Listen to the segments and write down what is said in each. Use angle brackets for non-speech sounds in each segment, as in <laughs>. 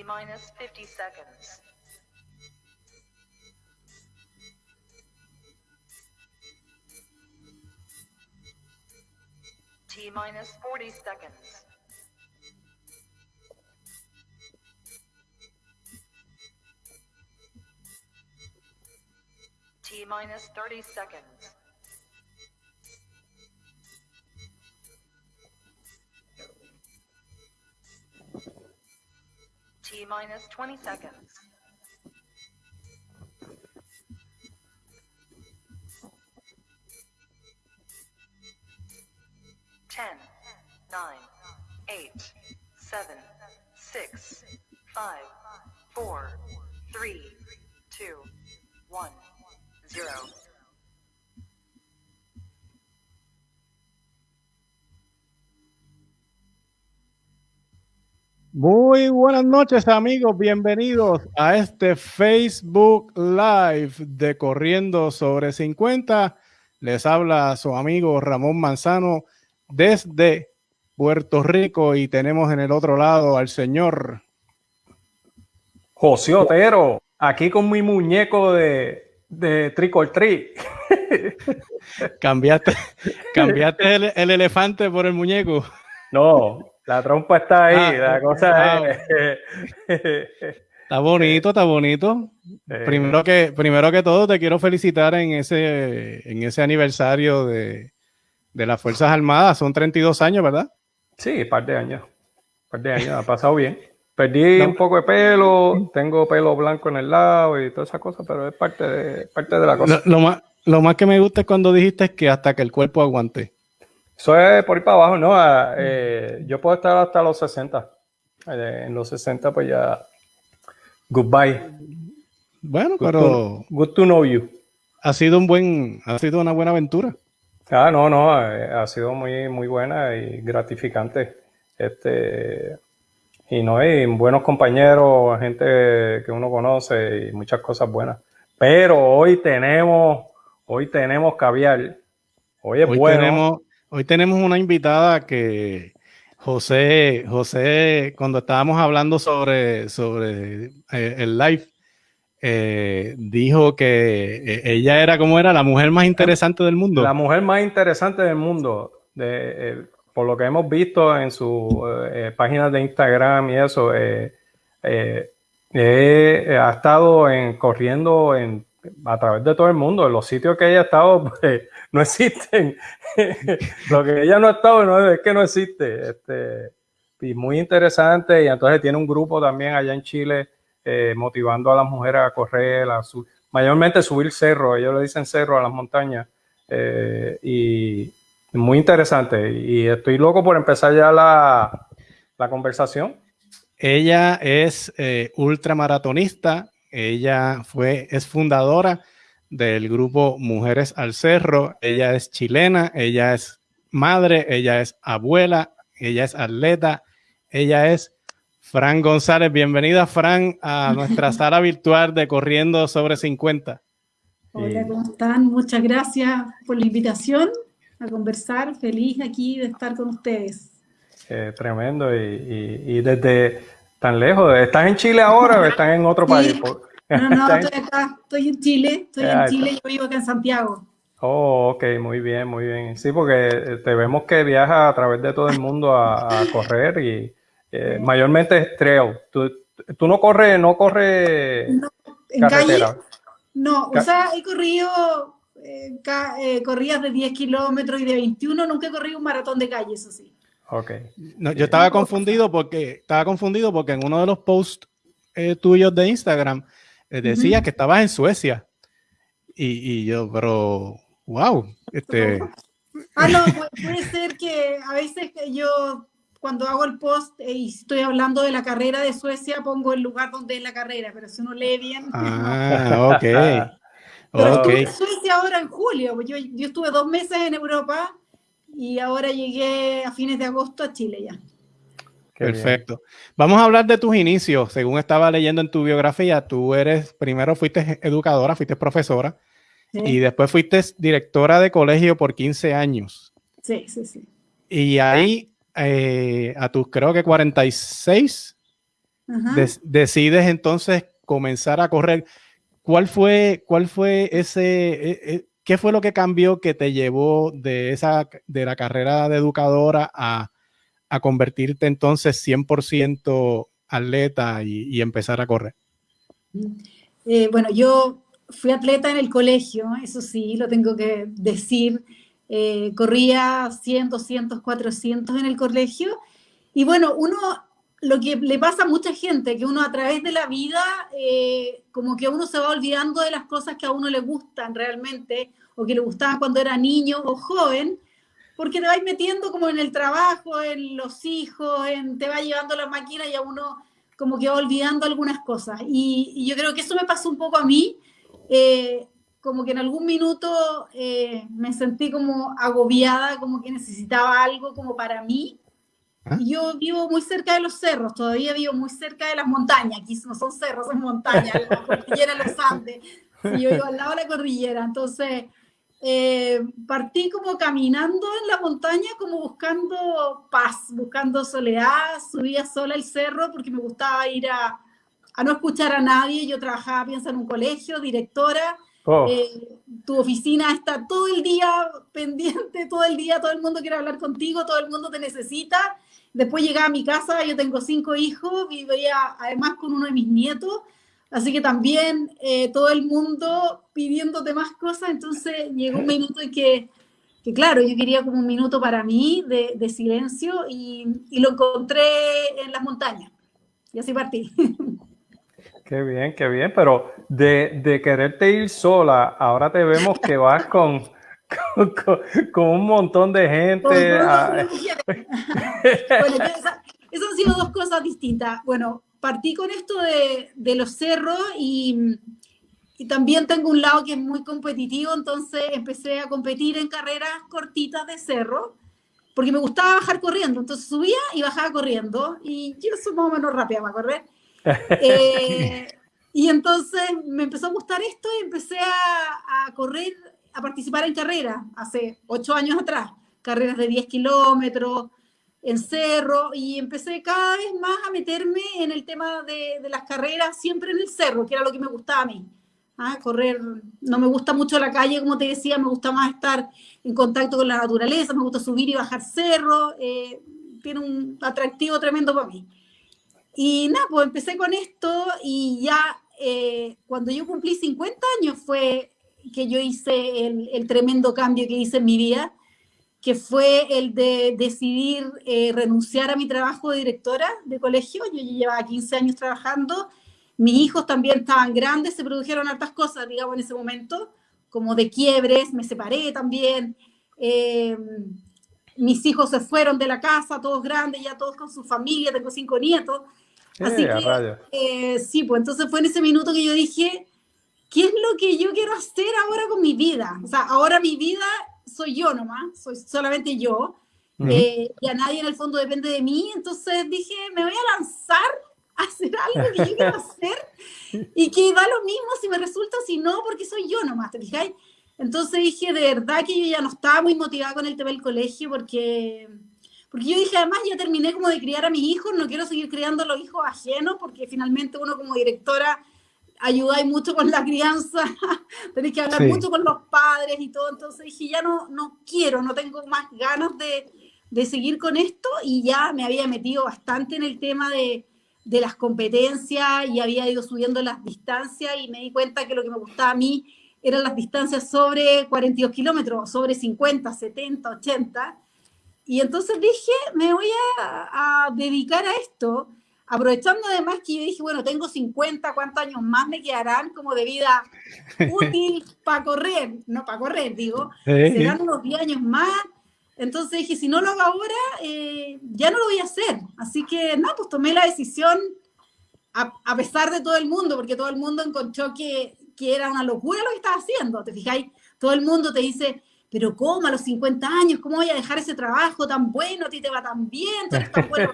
T minus 50 seconds. T minus 40 seconds. T minus 30 seconds. Minus 20 seconds. Muy buenas noches amigos, bienvenidos a este Facebook Live de Corriendo sobre 50. Les habla su amigo Ramón Manzano desde Puerto Rico y tenemos en el otro lado al señor José Otero, aquí con mi muñeco de, de Trick or Treat. <laughs> cambiaste, cambiaste el, el elefante por el muñeco. No, la trompa está ahí, Ah, la cosa ah. es... <laughs> Está bonito, está bonito. Eh, Primero que, primero que todo, te quiero felicitar en ese, en ese aniversario de, de las Fuerzas Armadas. Son 32 años, ¿verdad? Sí, par de años. Par de años, ha <laughs> pasado bien. Perdí un poco de pelo, tengo pelo blanco en el lado y todas esas cosas, pero es parte de, parte de la cosa. Lo, lo más, lo más que me gusta es cuando dijiste que hasta que el cuerpo aguante. Eso es por ir para abajo, ¿no? Ah, eh, yo puedo estar hasta los 60. Eh, en los 60, pues ya. Goodbye. Bueno, Good, pero to, good to know you. ha sido un buen, ha sido una buena aventura. Ah, no, no, eh, ha sido muy, muy buena y gratificante. Este, y no hay buenos compañeros, gente que uno conoce y muchas cosas buenas. Pero hoy tenemos, hoy tenemos caviar. Hoy es Hoy bueno. tenemos, hoy tenemos una invitada que José, José, cuando estábamos hablando sobre, sobre eh, el live, eh, dijo que eh, ella era como era la mujer más interesante del mundo. La mujer más interesante del mundo, de, por lo que hemos visto en sus eh, páginas de Instagram y eso, ha estado en, corriendo en, a través de todo el mundo. Los sitios que ella ha estado <laughs> pues, no existen. <laughs> lo que ella no ha estado no, es que no existe. Este, y muy interesante. Y entonces tiene un grupo también allá en Chile eh, motivando a las mujeres a correr, a su, mayormente subir cerro. Ellos le dicen cerro a las montañas. Eh, y muy interesante. Y estoy loco por empezar ya la, la conversación. Ella es eh, ultramaratonista. Ella fue, es fundadora del grupo Mujeres al Cerro. Ella es chilena, ella es madre, ella es abuela, ella es atleta, ella es Fran González. Bienvenida, Fran, a <laughs> nuestra sala virtual de Corriendo sobre 50. Hola, ¿cómo están? Muchas gracias por la invitación a conversar. Feliz aquí de estar con ustedes. Eh, tremendo. Y, y, y, desde tan lejos, ¿estás en Chile ahora o estás en otro país? No, no, ¿Estás en- estoy acá, estoy en Chile, estoy Ah, en está. Chile, yo vivo acá en Santiago. Oh, ok, muy bien, muy bien. Sí, porque eh, te vemos que viajas a través de todo el mundo a, a correr y eh, <laughs> mayormente es trail. Tú, tú no corres, no corres No, En calle, carretera. no, Ca- o sea, he corrido eh, eh, corridas de 10 kilómetros y de 21, nunca he corrido un maratón de calle, eso sí. Ok. No, yo estaba confundido porque estaba confundido porque en uno de los posts eh, tuyos de Instagram eh, decía Ujú. que estabas en Suecia. Y, y yo, pero wow, este, <laughs> Ah, no, pu- puede <laughs> ser que a veces que yo cuando hago el post eh, y estoy hablando de la carrera de Suecia, pongo el lugar donde es la carrera, pero si uno lee bien. ah, <laughs> ok, Pero ok. estuve en Suecia ahora en julio, pues yo, yo estuve dos meses en Europa y ahora llegué a fines de agosto a Chile ya. Qué bien. Perfecto. Vamos a hablar de tus inicios. Según estaba leyendo en tu biografía, tú eres, primero fuiste educadora, fuiste profesora Sí, y después fuiste directora de colegio por 15 años. sí, sí. sí. Y ahí, eh, a tus creo que 46, decides entonces comenzar a correr. ¿Cuál fue, cuál fue ese, e, e, qué fue lo que cambió que te llevó de esa, de la carrera de educadora a, a convertirte entonces 100% atleta y, empezar a correr? Eh, bueno, yo fui atleta en el colegio, eso sí, lo tengo que decir. Eh, corría 100, 200, 400 en el colegio. Y bueno, uno, lo que le pasa a mucha gente, que uno a través de la vida, eh, como que uno se va olvidando de las cosas que a uno le gustan realmente, o que le gustaban cuando era niño o joven, porque te vas metiendo como en el trabajo, en los hijos, en, te va llevando la máquina y a uno como que va olvidando algunas cosas. Y, yo creo que eso me pasó un poco a mí, eh, como que en algún minuto eh, me sentí como agobiada, como que necesitaba algo como para mí. ¿Ah? Y yo vivo muy cerca de los cerros, todavía vivo muy cerca de las montañas, aquí no son cerros, son montañas, <laughs> la cordillera de los Andes, y yo vivo al lado de la cordillera, entonces eh, partí como caminando en la montaña, como buscando paz, buscando soledad, subía sola el cerro porque me gustaba ir a, a no escuchar a nadie, yo trabajaba, piensa, en un colegio, directora, Oh. Eh, tu oficina está todo el día pendiente, todo el día, todo el mundo quiere hablar contigo, todo el mundo te necesita. Después llegaba a mi casa, yo tengo cinco hijos, vivía además con uno de mis nietos, así que también eh, todo el mundo pidiéndote más cosas, entonces llegó un minuto en que, que claro, yo quería como un minuto para mí de, de silencio y, y lo encontré en las montañas. Y así partí. <laughs> Qué bien, qué bien, pero de, de, quererte ir sola, ahora te vemos que vas con, con, un montón de gente. <laughs> bueno, esas, han sido dos cosas distintas. Bueno, partí con esto de, de los cerros y, y, también tengo un lado que es muy competitivo, entonces empecé a competir en carreras cortitas de cerro, porque me gustaba bajar corriendo, entonces subía y bajaba corriendo, y yo soy más o menos rápida para correr. <laughs> Eh, y entonces me empezó a gustar esto y empecé a, correr, a participar en carreras hace ocho años atrás, carreras de 10 kilómetros, en cerro, y empecé cada vez más a meterme en el tema de, de, las carreras, siempre en el cerro, que era lo que me gustaba a mí. ¿ah? Correr, no me gusta mucho la calle, como te decía, me gusta más estar en contacto con la naturaleza, me gusta subir y bajar cerro, eh, tiene un atractivo tremendo para mí. Y nada, pues empecé con esto y ya eh, cuando yo cumplí 50 años fue que yo hice el, tremendo cambio que hice en mi vida, que fue el de decidir eh, renunciar a mi trabajo de directora de colegio. Yo llevaba 15 años trabajando, mis hijos también estaban grandes, se produjeron hartas cosas, digamos, en ese momento, como de quiebres, me separé también. Eh, mis hijos se fueron de la casa, todos grandes, ya todos con su familia, tengo cinco nietos. Así que, eh, sí, pues entonces fue en ese minuto que yo dije, ¿qué es lo que yo quiero hacer ahora con mi vida? O sea, ahora mi vida soy yo nomás, soy solamente yo, eh, y a nadie en el fondo depende de mí, entonces dije, me voy a lanzar a hacer algo que yo quiero <laughs> hacer y que da lo mismo si me resulta o si no, porque soy yo nomás, ¿te fijáis? Entonces dije, de verdad que yo ya no estaba muy motivada con el tema del colegio porque porque yo dije, además ya terminé como de criar a mis hijos, no quiero seguir criando a los hijos ajenos, porque finalmente uno como directora ayuda mucho con la crianza, <laughs> tenés que hablar mucho con los padres y todo, entonces dije, ya no, no quiero, no tengo más ganas de, de seguir con esto y ya me había metido bastante en el tema de, de las competencias y había ido subiendo las distancias y me di cuenta que lo que me gustaba a mí eran las distancias sobre 42 kilómetros, sobre 50, 70, 80 y entonces dije, me voy a, dedicar a esto, aprovechando además que yo dije, bueno, tengo 50, ¿cuántos años más me quedarán como de vida útil <laughs> para correr? No para correr, digo, serán unos 10 años más. Entonces dije, si no lo hago ahora, eh, ya no lo voy a hacer. Así que, no, pues tomé la decisión a, a, pesar de todo el mundo, porque todo el mundo encontró que, que era una locura lo que estaba haciendo, ¿te fijáis? Todo el mundo te dice, pero ¿cómo a los 50 años? ¿Cómo voy a dejar ese trabajo tan bueno? A ti te va tan bien, tú eres tan bueno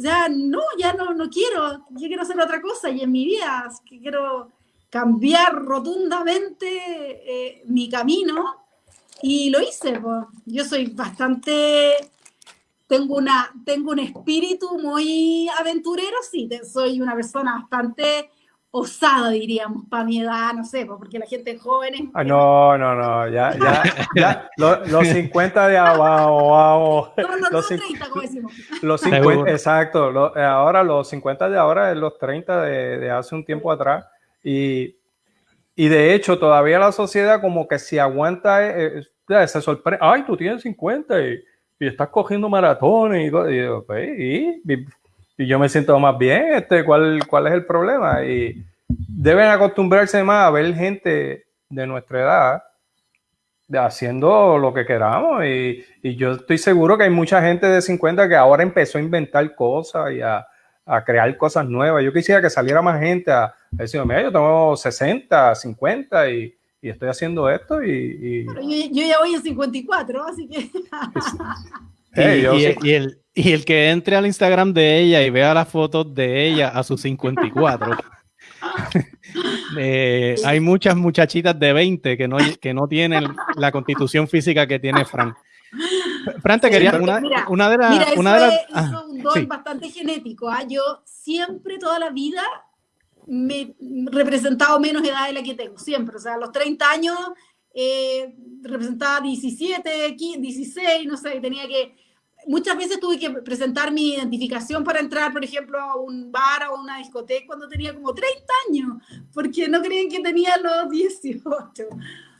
Ya, no, ya no, no quiero, yo quiero hacer otra cosa y en mi vida quiero cambiar rotundamente eh, mi camino y lo hice. Yo soy bastante tengo, una, tengo un espíritu muy aventurero, sí, soy una persona bastante osada, diríamos, para mi edad, no sé, porque la gente joven es... Ah, no, no, no, ya, ya, ya, los, 50 de <laughs> abajo, abajo. No, no, los 30, como decimos. Los 50, exacto, ahora los 50 de ahora es los 30 de, de hace un tiempo atrás, y, y, de hecho todavía la sociedad como que si aguanta, eh, eh, se sorprende, ay, tú tienes 50 y, y estás cogiendo maratones, y, y, pues, y, y yo me siento más bien, este, ¿cuál, cuál es el problema? Y deben acostumbrarse más a ver gente de nuestra edad haciendo lo que queramos y, y, yo estoy seguro que hay mucha gente de 50 que ahora empezó a inventar cosas y a, a crear cosas nuevas. Yo quisiera que saliera más gente a, decir, mira, yo tengo 60, 50 y, y estoy haciendo esto y... yo, yo, ya voy a 54, así que... <laughs> y, el, y el que entre al Instagram de ella y vea las fotos de ella a sus 54. <laughs> eh, hay muchas muchachitas de 20 que no, que no tienen la constitución física que tiene Fran. Fran, te quería una, una de las. Mira, una de las. Ah, un don bastante genético. ¿ah? Yo siempre, toda la vida, me he representado menos edad de la que tengo. Siempre. O sea, a los 30 años eh, representaba 17, 15, 16, no sé, tenía que muchas veces tuve que presentar mi identificación para entrar, por ejemplo, a un bar o una discoteca cuando tenía como 30 años, porque no creían que tenía los 18.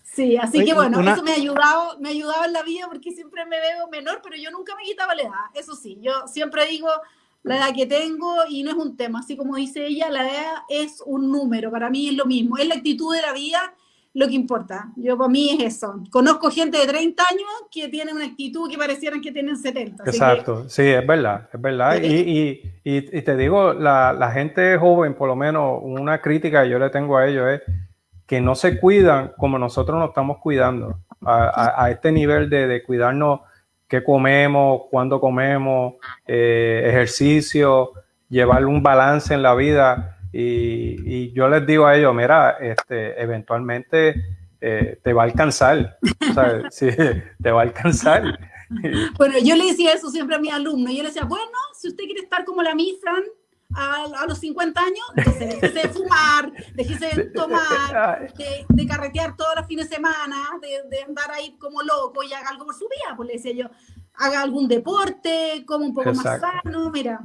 Sí, así que bueno, eso me ha ayudado, me ha ayudado en la vida porque siempre me veo menor, pero yo nunca me quitaba la edad. Eso sí, yo siempre digo la edad que tengo y no es un tema, así como dice ella, la edad es un número, para mí es lo mismo, es la actitud de la vida lo que importa. Yo para mí es eso. Conozco gente de 30 años que tiene una actitud que parecieran que tienen 70. Exacto, sí, es verdad, es verdad. Y, y, y, te digo, la, la, gente joven, por lo menos una crítica que yo le tengo a ellos es que no se cuidan como nosotros nos estamos cuidando, a, a, este nivel de, de, cuidarnos qué comemos, cuándo comemos, eh, ejercicio, llevar un balance en la vida y, yo les digo a ellos, mira, este, eventualmente eh, te va a alcanzar, <laughs> sí, te va a alcanzar. Bueno, yo le decía eso siempre a mis alumnos, yo les decía, bueno, si usted quiere estar como la Misran a, a los 50 años, entonces déjese de fumar, déjese de tomar, de, de, carretear todos los fines de semana, de, de, andar ahí como loco y haga algo por su vida, pues le decía yo, haga algún deporte, como un poco más sano, mira.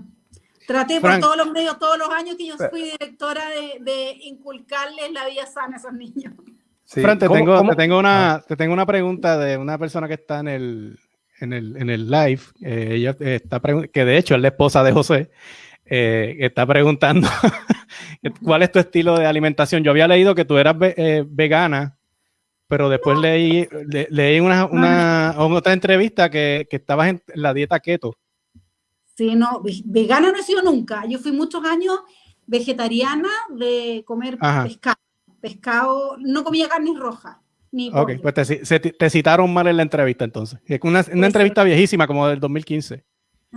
Traté por todos los medios, todos los años que yo fui directora de, inculcarles la vida sana a esos niños. Fran, te, tengo, Te, tengo una, te tengo una pregunta de una persona que está en el, en el, en el live. Eh, ella está que de hecho es la esposa de José. Eh, está preguntando <laughs> cuál es tu estilo de alimentación. Yo había leído que tú eras eh, vegana, pero después leí, leí una, una, otra entrevista que, que estabas en la dieta keto. Sí, no, vegana no he sido nunca. Yo fui muchos años vegetariana de comer pescado. Pescado, no comía carne roja. Ni ok, pues te, te, citaron mal en la entrevista entonces. Es una, una entrevista viejísima, como del 2015.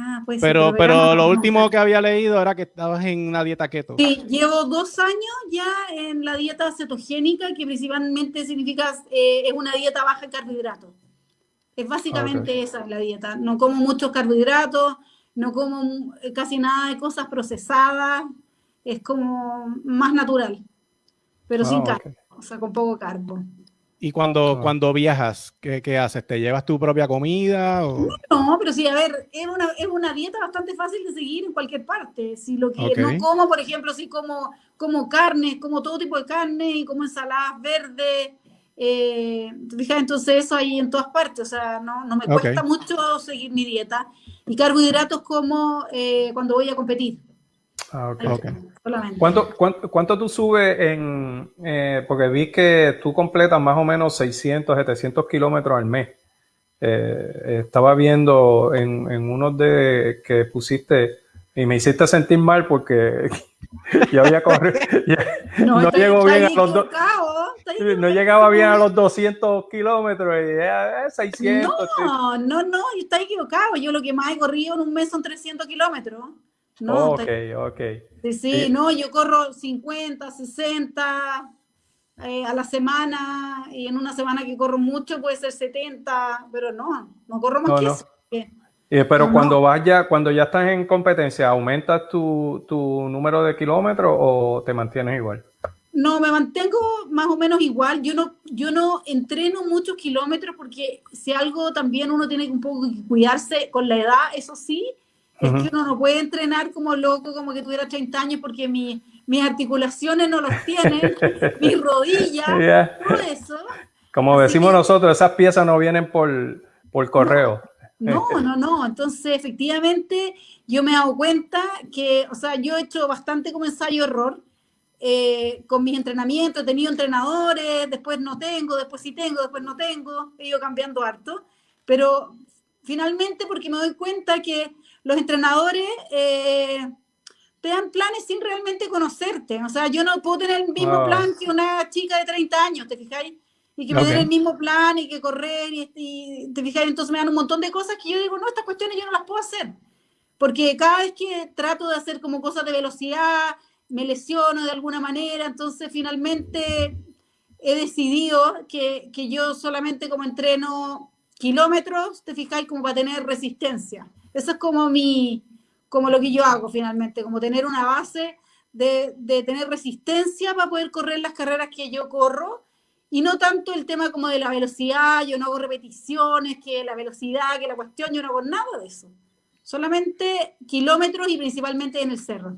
Ah, pues pero, pero, lo último que había leído era que estabas en una dieta keto. Sí, llevo dos años ya en la dieta cetogénica, que principalmente significa eh, es una dieta baja en carbohidratos. Es básicamente esa la dieta. No como muchos carbohidratos, no como casi nada de cosas procesadas, es como más natural, pero sin ah, carbo, o sea, con poco carbo. ¿Y cuando, ah. cuando viajas, ¿qué, ¿qué, haces? ¿Te llevas tu propia comida? O? No, pero sí, a ver, es una, es una dieta bastante fácil de seguir en cualquier parte. Si lo que no como, por ejemplo, si como, como carne, como todo tipo de carne y como ensaladas verdes, eh, entonces eso hay en todas partes, o sea, no, no me cuesta mucho seguir mi dieta. Y carbohidratos como eh, cuando voy a competir. Ah, okay. ¿Cuánto, cuánto, cuánto, tú subes en, eh, porque vi que tú completas más o menos 600, 700 kilómetros al mes? Eh, estaba viendo en, en unos de que pusiste y me hiciste sentir mal porque <laughs> yo había corrido, <laughs> no, no llegó bien a los dos no llegaba bien a los 200 kilómetros y 600. No, no, no, está equivocado. Yo lo que más he corrido en un mes son 300 kilómetros. No, ok, ok. Sí, sí, no, yo corro 50, 60 eh, a la semana y en una semana que corro mucho puede ser 70, pero no, no corro más que eso. Eh, pero cuando vas ya, cuando ya estás en competencia, ¿aumentas tu, tu número de kilómetros o te mantienes igual? No, me mantengo más o menos igual. Yo no, yo no entreno muchos kilómetros porque si algo también uno tiene que un poco cuidarse con la edad, eso sí, es que uno no puede entrenar como loco, como que tuviera 30 años porque mi, mis articulaciones no los tienen, <laughs> mis rodillas, todo eso. Como decimos nosotros, esas piezas no vienen por, por correo. No, no, no. Entonces, efectivamente, yo me he dado cuenta que, o sea, yo he hecho bastante como ensayo-error eh, con mis entrenamientos. He tenido entrenadores, después no tengo, después sí tengo, después no tengo. He ido cambiando harto. Pero finalmente, porque me doy cuenta que los entrenadores eh, te dan planes sin realmente conocerte. O sea, yo no puedo tener el mismo plan que una chica de 30 años, ¿te fijáis? Y que me den el mismo plan y que correr y, te fijáis, entonces me dan un montón de cosas que yo digo, no, estas cuestiones yo no las puedo hacer. Porque cada vez que trato de hacer como cosas de velocidad, me lesiono de alguna manera, entonces finalmente he decidido que, que yo solamente como entreno kilómetros, te fijáis, como para tener resistencia. Eso es como mi, como lo que yo hago finalmente, como tener una base de, de, tener resistencia para poder correr las carreras que yo corro y no tanto el tema como de la velocidad, yo no hago repeticiones, que la velocidad, que la cuestión, yo no hago nada de eso. Solamente kilómetros y principalmente en el cerro.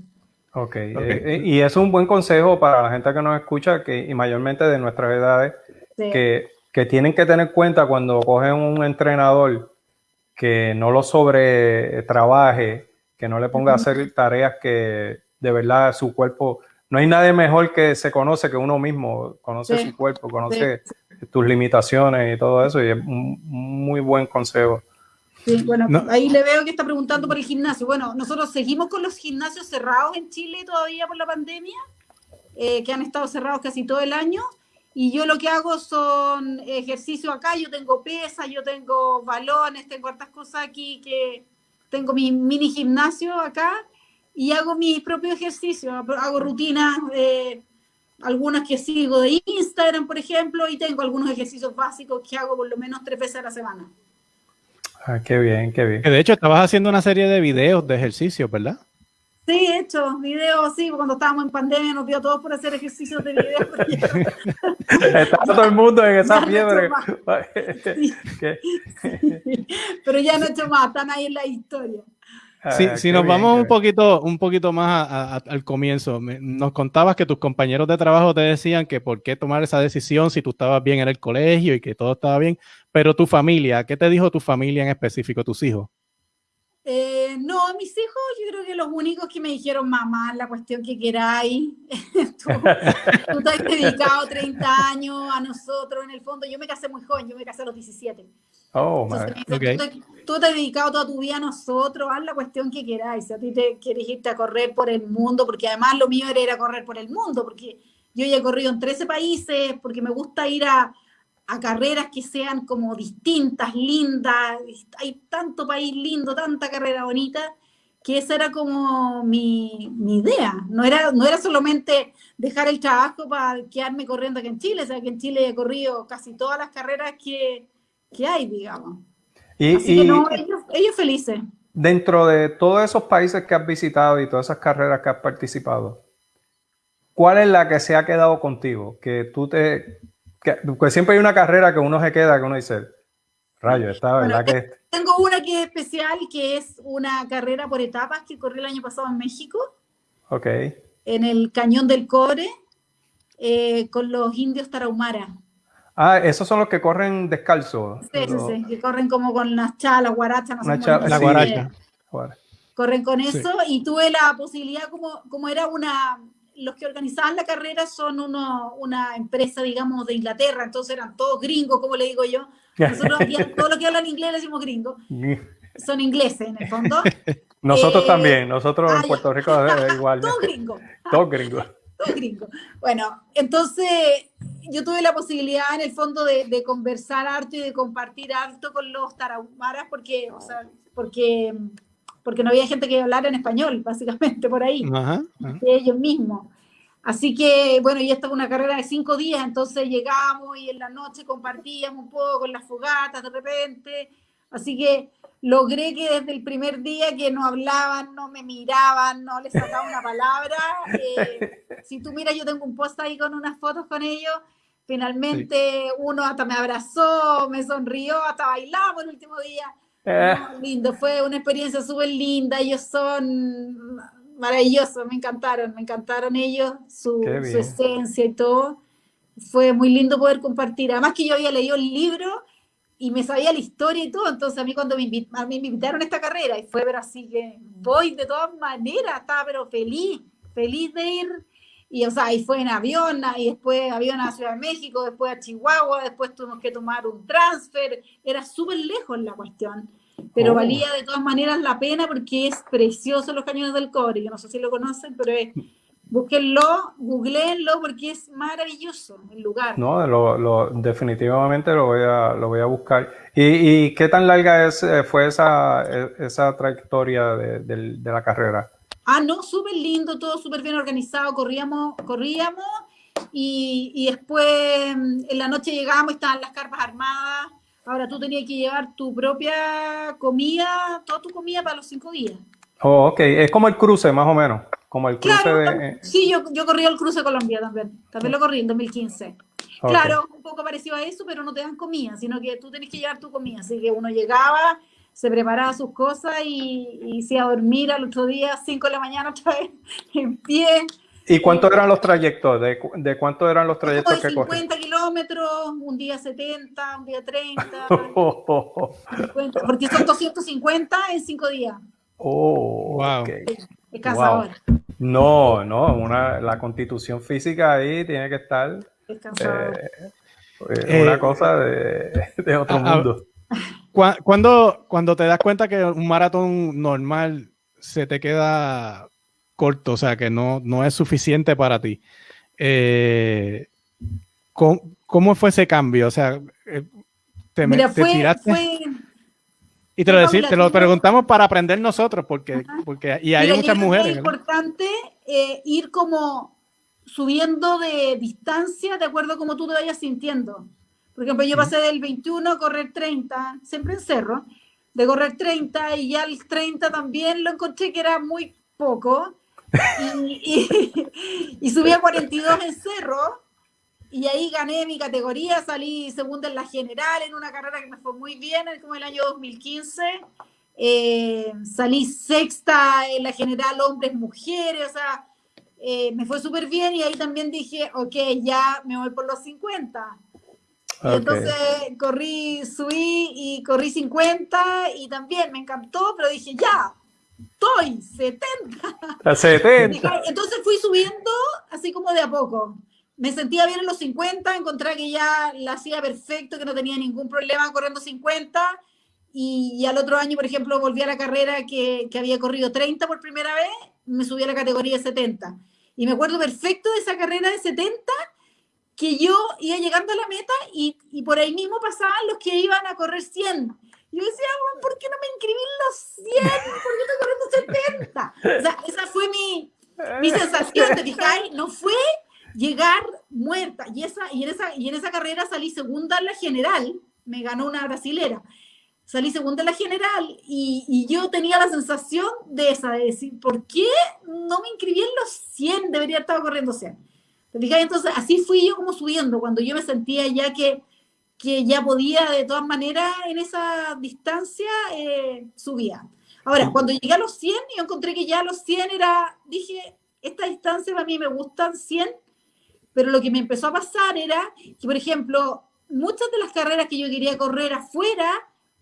Ok, okay. Eh, eh, y es un buen consejo para la gente que nos escucha que, y mayormente de nuestras edades, sí. que, que tienen que tener cuenta cuando cogen un entrenador que no lo sobre trabaje que no le ponga a hacer tareas que de verdad su cuerpo, no hay nadie mejor que se conoce que uno mismo, conoce sí. su cuerpo, conoce sí. tus limitaciones y todo eso, y es un muy buen consejo. Sí, bueno, no. ahí le veo que está preguntando por el gimnasio. Bueno, nosotros seguimos con los gimnasios cerrados en Chile todavía por la pandemia, eh, que han estado cerrados casi todo el año. Y yo lo que hago son ejercicios acá, yo tengo pesas, yo tengo balones, tengo hartas cosas aquí que, tengo mi mini gimnasio acá y hago mis propios ejercicios, hago rutinas, eh, algunas que sigo de Instagram, por ejemplo, y tengo algunos ejercicios básicos que hago por lo menos tres veces a la semana. Ah, qué bien, qué bien. De hecho, estabas haciendo una serie de videos de ejercicios, ¿verdad? Sí, he hecho videos, sí, cuando estábamos en pandemia nos dio todos por hacer ejercicios de video. <laughs> Está todo el mundo en esa fiebre. <laughs> Sí. sí. Pero ya no he hecho más, están ahí en la historia. Sí, ah, si nos bien, vamos un poquito, un poquito más a, a, al comienzo, nos contabas que tus compañeros de trabajo te decían que por qué tomar esa decisión si tú estabas bien en el colegio y que todo estaba bien, pero tu familia, ¿qué te dijo tu familia en específico, tus hijos? Eh, no, mis hijos, yo creo que los únicos que me dijeron, mamá, la cuestión que queráis, <laughs> tú, tú te has dedicado 30 años a nosotros, en el fondo, yo me casé muy joven, yo me casé a los 17. Oh, Entonces, okay. tú, te, tú, te, has dedicado toda tu vida a nosotros, haz la cuestión que queráis, si a ti te quieres irte a correr por el mundo, porque además lo mío era ir a correr por el mundo, porque yo ya he corrido en 13 países, porque me gusta ir a, a carreras que sean como distintas, lindas, hay tanto país lindo, tanta carrera bonita, que esa era como mi, mi, idea, no era, no era solamente dejar el trabajo para quedarme corriendo aquí en Chile, o sea que en Chile he corrido casi todas las carreras que, que hay, digamos. Y, Así y, que no, ellos, ellos felices. Dentro de todos esos países que has visitado y todas esas carreras que has participado, ¿cuál es la que se ha quedado contigo? Que tú te, que, pues siempre hay una carrera que uno se queda, que uno dice, rayo, esta bueno, verdad que... Tengo una que es especial, que es una carrera por etapas que corrí el año pasado en México. Ok. En el Cañón del Cobre, eh, con los indios tarahumara. Ah, esos son los que corren descalzos. Sí, los... sí, sí, que corren como con las chalas, guarachas, no sé La guaracha. Corren con eso sí. y tuve la posibilidad, como, como era una, los que organizaban la carrera son uno, una empresa, digamos, de Inglaterra, entonces eran todos gringos, como le digo yo. Nosotros, todo lo que hablan inglés le decimos gringo. <laughs> Son ingleses, en el fondo. <laughs> Nosotros eh, también, nosotros ah, en Puerto Rico es <laughs> igual. Todos gringos. Todos gringos. Todos gringos. Bueno, entonces yo tuve la posibilidad en el fondo de, de, conversar harto y de compartir harto con los tarahumaras porque, o sea, porque porque no había gente que hablara en español, <laughs> básicamente, por ahí, ajá, ajá. de ellos mismos. Así que, bueno, y esta es una carrera de cinco días, entonces llegamos y en la noche compartíamos un poco en las fogatas de repente, Así que logré que desde el primer día que no hablaban, no me miraban, no les sacaba una palabra. eh, si tú miras, yo tengo un post ahí con unas fotos con ellos. Finalmente uno hasta me abrazó, me sonrió, hasta bailamos el último día. Eh, No, lindo, fue una experiencia súper linda. Ellos son maravillosos, me encantaron, me encantaron ellos, su, su esencia y todo. Fue muy lindo poder compartir. Además que yo había leído el libro y me sabía la historia y todo, entonces a mí cuando me, invi- a mí me invitaron a esta carrera y fue, pero así que voy de todas maneras, estaba pero feliz, feliz de ir. Y o sea, y fue en avión, y después avión a Ciudad de México, después a Chihuahua, después tuvimos que tomar un transfer, era súper lejos la cuestión, pero Oh. valía de todas maneras la pena porque es precioso los cañones del cobre, yo no sé si lo conocen, pero es, búsquenlo, googleenlo porque es maravilloso el lugar. no, lo, lo- definitivamente lo voy a, lo voy a buscar. ¿Y, y qué tan larga es, eh, fue esa, eh, esa trayectoria de, del- de la carrera? Ah, no, súper lindo, todo súper bien organizado, corríamos, corríamos y, y después mm, en la noche llegábamos estaban las carpas armadas. Ahora tú tenías que llevar tu propia comida, toda tu comida para los cinco días. Oh, ok, es como el cruce más o menos, como el cruce Claro, de... tam- sí, yo, yo corrí el cruce Colombia también, también lo corrí en 2015. Ok. Claro, un poco parecido a eso, pero no te dan comida, sino que tú tenés que llevar tu comida. Así que uno llegaba, se preparaba sus cosas y, y se iba a dormir al otro día, 5 de la mañana otra vez, <laughs> en pie. ¿Y cuántos eran los trayectos? ¿De, cu- de cuántos eran los trayectos de que corrí? 50 kilómetros, un día 70, un día 30, Oh, 50, porque son 250 en 5 días. oh, Wow. ok. Es cansador, No, no, una, la constitución física ahí tiene que estar eh, eh, Eh, una cosa de, <laughs> de otro mundo. Cu- Cuando, cuando te das cuenta que un maratón normal se te queda corto, o sea, que no, no es suficiente para ti, eh, ¿cómo, cómo fue ese cambio? O sea, eh, te, Mira, te fue, tiraste fue, y te lo, decí- te lo preguntamos para aprender nosotros, porque, porque y hay Mira, muchas mujeres. Es importante eh, ir como subiendo de distancia de acuerdo a cómo tú te vayas sintiendo. Por ejemplo, yo pasé del 21 a correr 30, siempre en cerro, de correr 30 y ya el 30 también lo encontré que era muy poco. Y, y, <laughs> y subí a 42 en cerro y ahí gané mi categoría, salí segunda en la general en una carrera que me fue muy bien, como el año 2015. Eh, salí sexta en la general hombres, mujeres, o sea, eh, me fue súper bien y ahí también dije, ok, ya me voy por los 50. Y Ok. entonces corrí, subí y corrí 50 y también me encantó, pero dije, ya, estoy 70. A 70. Dije, Entonces fui subiendo así como de a poco. Me sentía bien en los 50, encontré que ya la hacía perfecto, que no tenía ningún problema corriendo 50. Y, y al otro año, por ejemplo, volví a la carrera que, que había corrido 30 por primera vez, me subí a la categoría de 70. Y me acuerdo perfecto de esa carrera de 70, que yo iba llegando a la meta y, y por ahí mismo pasaban los que iban a correr 100. Y yo decía, "Bueno, ¿por qué no me inscribí en los 100? ¿Por qué estoy corriendo 70? O sea, esa fue mi, mi sensación, ¿te fijáis? No fue llegar muerta. Y, esa, y, en esa, y en esa carrera salí segunda en la general, me ganó una brasilera. Salí segunda en la general y, y yo tenía la sensación de esa, de decir, ¿por qué no me inscribí en los 100? Debería estar corriendo 100. Entonces, así fui yo como subiendo, cuando yo me sentía ya que, que ya podía de todas maneras en esa distancia, eh, subía. Ahora, cuando llegué a los 100, yo encontré que ya a los 100 era, dije, esta distancia para mí me gustan 100, pero lo que me empezó a pasar era que, por ejemplo, muchas de las carreras que yo quería correr afuera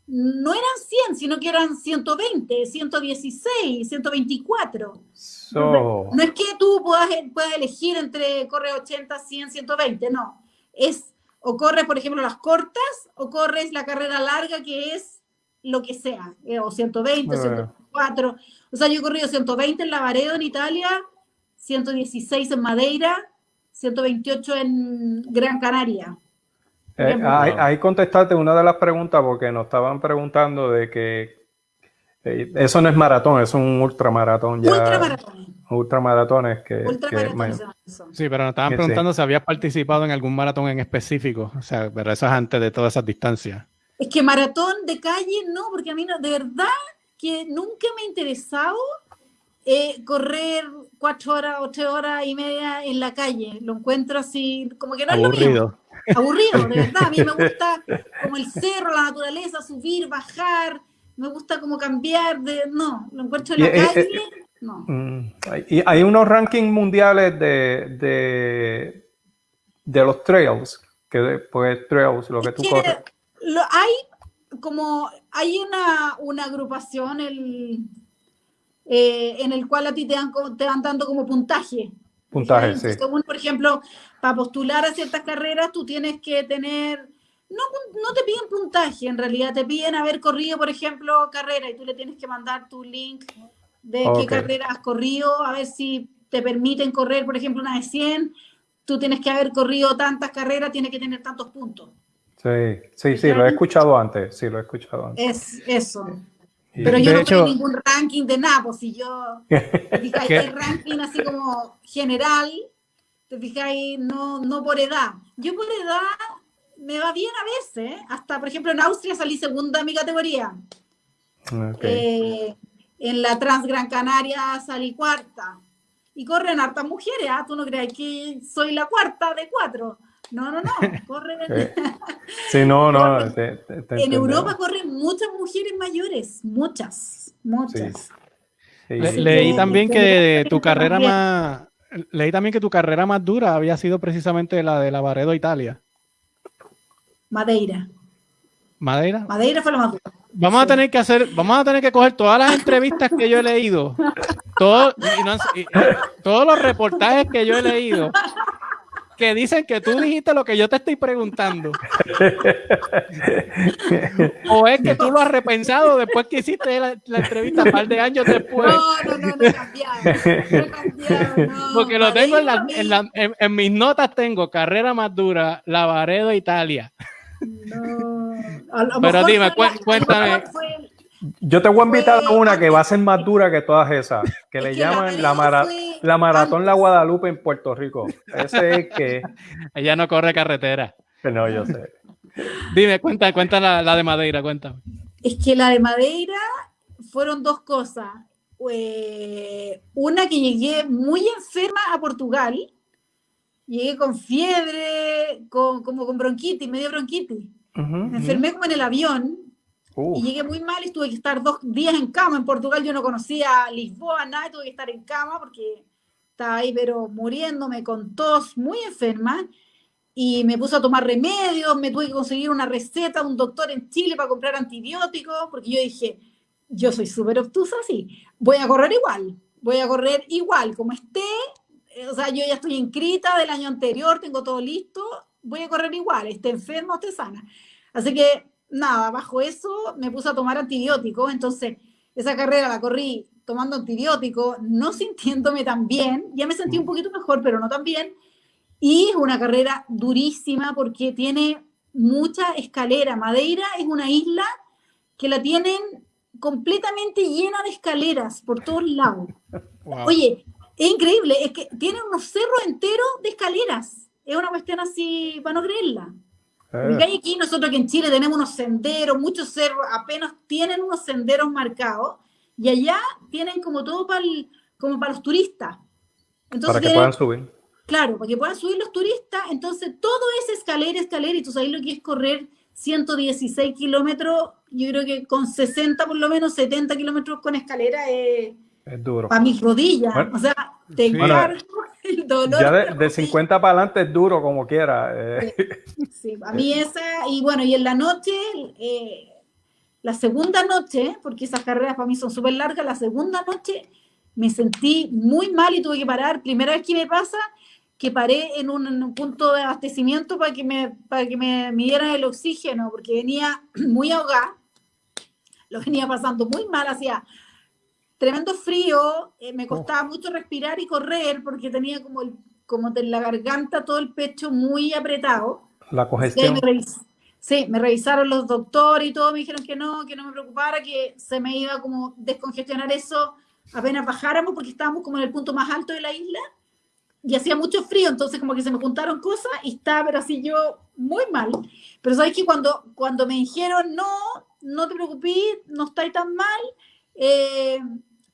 no eran 100, sino que eran 120, 116, 124. So, No es que tú puedas, puedas elegir entre corre 80, 100, 120, no. Es o corres, por ejemplo, las cortas o corres la carrera larga que es lo que sea, eh, o 120, Ah. 104. O sea, yo he corrido 120 en Lavaredo, en Italia, 116 en Madeira, 128 en Gran Canaria. Eh, ahí, contestaste una de las preguntas porque nos estaban preguntando de que eh, eso no es maratón, es un ultramaratón ya. Ultramaratones. Ultramaratones que, que Ultramaratones eso. Sí, pero nos estaban Sí. preguntando si habías participado en algún maratón en específico, o sea, pero eso es antes de todas esas distancias. Es que maratón de calle no, porque a mí no, de verdad que nunca me ha interesado eh, correr cuatro horas o tres horas y media en la calle. Lo encuentro así, como que no es lo mío. Aburrido, de verdad. A mí me gusta <laughs> como el cerro, la naturaleza, subir, bajar. Me gusta como cambiar de... No, lo encuentro en la Y, eh, calle. eh, No. Mm, Y hay unos rankings mundiales de, de, de los trails, que pues trails, lo que Es tú que corres. lo- hay como hay una, una agrupación el, eh, en el cual a ti te, dan, te van dando como puntaje. Puntaje, sí. Según, por ejemplo, para postular a ciertas carreras, tú tienes que tener, no, no te piden puntaje, en realidad te piden haber corrido, por ejemplo, carrera y tú le tienes que mandar tu link de Ok. qué carrera has corrido, a ver si te permiten correr, por ejemplo, una de 100. Tú tienes que haber corrido tantas carreras, tienes que tener tantos puntos. Sí, sí, sí, lo he escuchado antes, sí, lo he escuchado antes. Es eso. Y- Pero yo De no hecho- tengo ningún ranking de nada, pues si yo, <laughs> ¿Qué? hay ranking así como general, te fijáis, no, no por edad. Yo por edad me va bien a veces, hasta por ejemplo en Austria salí segunda en mi categoría. Eh, en la Trans Gran Canaria salí cuarta. Y corren hartas mujeres, ¿ah? Tú no creas que soy la cuarta de cuatro. No, no, no, <laughs> corren... Eh, <laughs> Sí, no, no, te- te- te En entendemos. Europa corren muchas mujeres mayores, muchas, muchas. Sí, Le- sí. leí también que tu carrera más leí también que tu carrera más dura había sido precisamente la de Lavaredo, Italia. Madeira. Madeira. Madeira fue lo más duro. Vamos a tener que hacer, vamos a tener que coger todas las entrevistas que yo he leído, todo- y no han- y- todos los reportajes que yo he leído, que dicen que tú dijiste lo que yo te estoy preguntando. <laughs> O es que tú lo has repensado después que hiciste la, la entrevista un par de años después. No, no, no, no he cambiado. No he cambiado, no. Porque lo tengo en, la- en la- en- en mis notas, tengo carrera más dura, Lavaredo, Italia. No. A lo Pero mejor dime, fue la- cué- a lo cuéntame. mejor fue- Yo te voy a invitar a Fue una que va a ser más dura que todas esas, que Es le llaman la, mara- la Maratón La. Guadalupe en Puerto Rico. Ese es que... <laughs> Ella no corre carretera. No, yo sé. Dime, cuenta, cuenta la, la de Madeira, cuéntame. Es que la de Madeira fueron dos cosas. Eh, una que llegué muy enferma a Portugal. Llegué con fiebre, con, como con bronquitis, medio bronquitis. Ujú, Me enfermé como en el avión Uh, y llegué muy mal y tuve que estar dos días en cama. En Portugal yo no conocía Lisboa, nada, tuve que estar en cama porque estaba ahí, pero muriéndome con tos, muy enferma. Y me puse a tomar remedios, me tuve que conseguir una receta de un doctor en Chile para comprar antibióticos, porque yo dije, yo soy súper obtusa, sí, voy a correr igual, voy a correr igual, como esté, eh, o sea, yo ya estoy inscrita del año anterior, tengo todo listo, voy a correr igual, esté enferma esté sana. Así que nada, bajo eso me puse a tomar antibióticos, entonces esa carrera la corrí tomando antibióticos, no <laughs> sintiéndome tan bien, ya me sentí un poquito mejor, pero no tan bien, y es una carrera durísima porque tiene mucha escalera. Madeira es una isla que la tienen completamente llena de escaleras por todos lados. Wow. Oye, es increíble, es que tiene unos cerros enteros de escaleras. Es una cuestión así para no creerla. Hay aquí nosotros que en Chile tenemos unos senderos, muchos cerros, apenas tienen unos senderos marcados, y allá tienen como todo para como para los turistas. Entonces para que tienen- puedan subir. Claro, para que puedan subir los turistas, entonces todo es escalera, escalera, y tú sabes lo que es correr 116 kilómetros, yo creo que con 60 por lo menos, 70 kilómetros con escalera es Es duro. para mis rodillas, Bueno, o sea, te sí. <laughs> el dolor. Ya de de, la de rodilla. 50 para adelante es duro como quiera. eh. Sí, a mí <laughs> esa, y bueno, y en la noche, eh, la segunda noche, porque esas carreras para mí son súper largas, la segunda noche me sentí muy mal y tuve que parar. Primera vez que me pasa que paré en un, en un punto de abastecimiento para que me, para que me midieran el oxígeno, porque venía <clears throat> muy ahogada, lo venía pasando muy mal, hacía tremendo frío, eh, me costaba mucho respirar y correr porque tenía como, el, como de la garganta todo el pecho muy apretado. La Sí, me congestión. revis- sí, me revisaron los doctores y todo, me dijeron que no, que no me preocupara, que se me iba como descongestionar eso apenas bajáramos porque estábamos como en el punto más alto de la isla. y hacía mucho frío, entonces como que se me juntaron cosas y estaba, pero así yo muy mal. Pero sabes que cuando, cuando me dijeron, no, no te preocupes, no estáis tan mal, eh,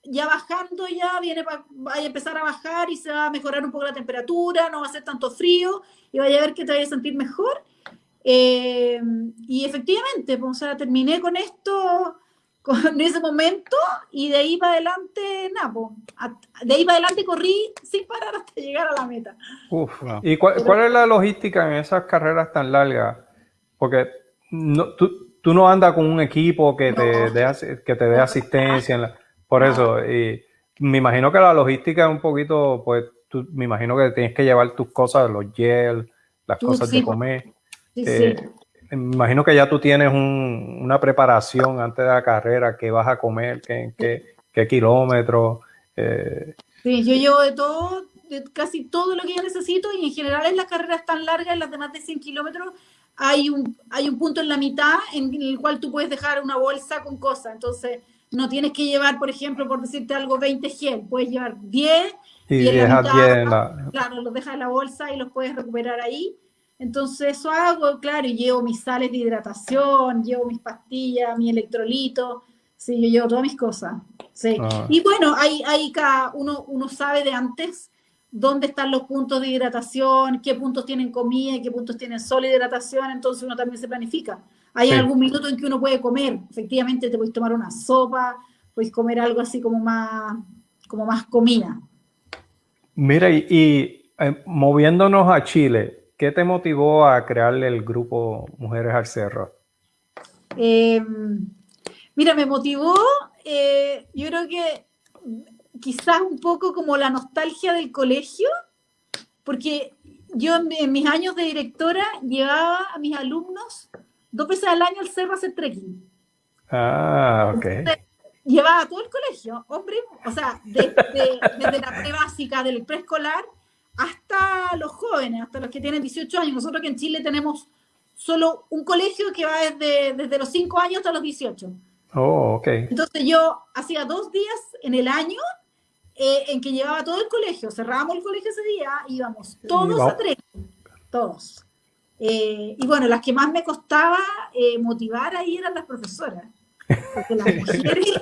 ya bajando ya viene va a empezar a bajar y se va a mejorar un poco la temperatura, no va a ser tanto frío y vaya a ver que te vaya a sentir mejor. Eh, y efectivamente, pues, o sea, terminé con esto con <laughs> ese momento y de ahí para adelante, nada, pues, de ahí para adelante corrí sin parar <laughs> hasta llegar a la meta. Uf, ¿Y cuál, es la logística en esas carreras tan largas? Porque no, tú, tú no andas con un equipo que te dé, que te dé asistencia. Por eso, y me imagino que la logística es un poquito, pues, tú, me imagino que tienes que llevar tus cosas, los gel, las cosas de comer. Eh, me imagino que ya tú tienes una preparación antes de la carrera, qué vas a comer, qué, qué, qué kilómetros. Eh. Sí, yo llevo de todo, de casi todo lo que yo necesito y en general en las carreras tan largas, en las de más de 100 kilómetros, hay un, hay un punto en la mitad en el cual tú puedes dejar una bolsa con cosas. Entonces, no tienes que llevar, por ejemplo, por decirte algo, 20 gel, puedes llevar 10 y, y en la mitad, claro, los dejas en la bolsa y los puedes recuperar ahí. Entonces eso hago, claro, y llevo mis sales de hidratación, llevo mis pastillas, mi electrolito, sí, yo llevo todas mis cosas, sí. Ah. Y bueno, hay, hay cada uno, uno sabe de antes dónde están los puntos de hidratación, qué puntos tienen comida y qué puntos tienen sol hidratación, entonces uno también se planifica. Hay algún minuto en que uno puede comer, efectivamente te puedes tomar una sopa, puedes comer algo así como más, como más comida. Mira, y, eh, moviéndonos a Chile, ¿qué te motivó a crearle el grupo Mujeres al Cerro? Em, mira, me motivó, eh, yo creo que quizás un poco como la nostalgia del colegio, porque yo en, mis años de directora llevaba a mis alumnos dos veces al año al cerro a hacer trekking. Ah, ok. llevaba a todo el colegio, hombre, o sea, desde, la pre básica del preescolar hasta los jóvenes, hasta los que tienen 18 años. Nosotros que en Chile tenemos solo un colegio que va desde, desde los 5 años hasta los 18. Oh, ok. Entonces yo hacía dos días en el año eh, en que llevaba todo el colegio, cerrábamos el colegio ese día, íbamos todos a tres, todos. Eh, y bueno, las que más me costaba eh, motivar ahí eran las profesoras, porque las <laughs> mujeres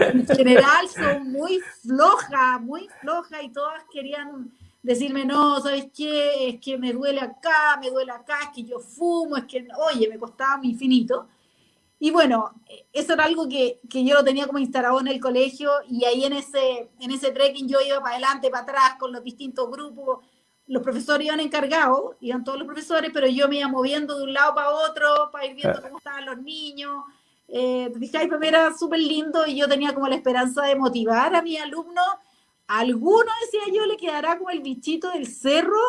en general son muy flojas, muy flojas y todas querían decirme, no, ¿sabes qué? Es que me duele acá, me duele acá, es que yo fumo, es que, oye, me costaba infinito. Y bueno, eso era algo que, que, yo lo tenía como instalado en el colegio y ahí en ese, en ese trekking yo iba para adelante, para atrás con los distintos grupos. Los profesores iban encargados, iban todos los profesores, pero yo me iba moviendo de un lado para otro para ir viendo cómo estaban los niños. Eh, era súper lindo y yo tenía como la esperanza de motivar a mis alumnos alguno, decía yo, le quedará como el bichito del cerro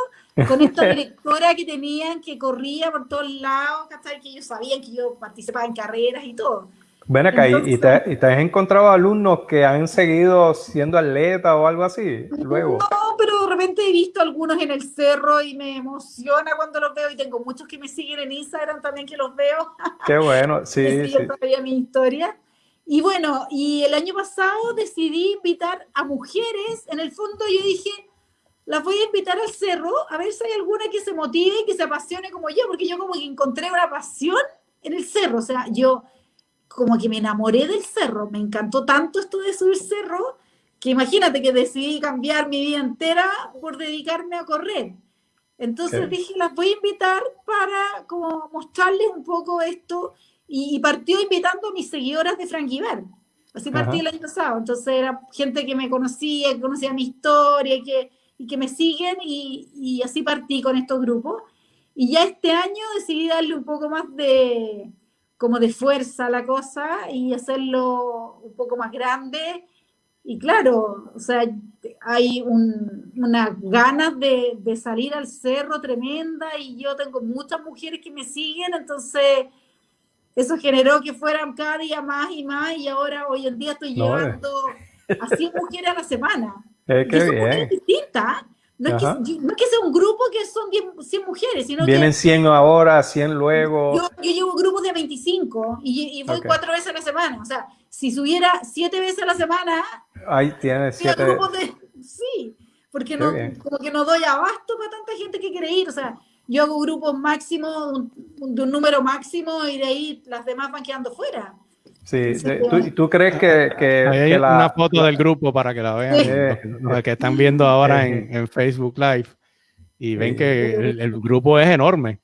con esta <laughs> directora que tenían que corría por todos lados, Que ellos sabían que yo participaba en carreras y todo. Ven acá, ¿y, te, has encontrado alumnos que han seguido siendo atletas o algo así luego? No, pero de repente he visto algunos en el cerro y me emociona cuando los veo y tengo muchos que me siguen en Instagram también que los veo. <laughs> Qué bueno, <laughs> sí. sí. todavía mi historia. Y bueno, y el año pasado decidí invitar a mujeres, en el fondo yo dije, las voy a invitar al cerro, a ver si hay alguna que se motive y que se apasione como yo, porque yo como que encontré una pasión en el cerro, o sea, yo como que me enamoré del cerro, me encantó tanto esto de subir cerro, que imagínate que decidí cambiar mi vida entera por dedicarme a correr. Entonces dije, las voy a invitar para como mostrarles un poco esto y, partió invitando a mis seguidoras de Franquiver. Así partí el año pasado. Entonces era gente que me conocía, que conocía mi historia y que, y que me siguen y, y, así partí con estos grupos. Y ya este año decidí darle un poco más de, como de fuerza la cosa y hacerlo un poco más grande. Y claro, o sea, hay un, unas ganas de, de salir al cerro tremenda y yo tengo muchas mujeres que me siguen, entonces eso generó que fueran cada día más y más y ahora hoy en día estoy llevando a 100 mujeres a la semana. <laughs> Eh, qué bien. distintas. No es, que, no es, que, sea un grupo que son 100 mujeres, sino Vienen 100 ahora, 100 luego. Yo, yo llevo grupos de 25 y, y voy cuatro veces a la semana. O sea, si subiera siete veces a la semana... Ahí tienes siete. De, sí, porque no, como que no doy abasto para tanta gente que quiere ir. O sea, yo hago grupos máximos, de un número máximo, y de ahí las demás van quedando fuera. Sí, ¿tú, ¿tú, crees que, que, hay una foto del grupo para que la vean, los, que están viendo ahora en, en Facebook Live y ven que el, grupo es enorme.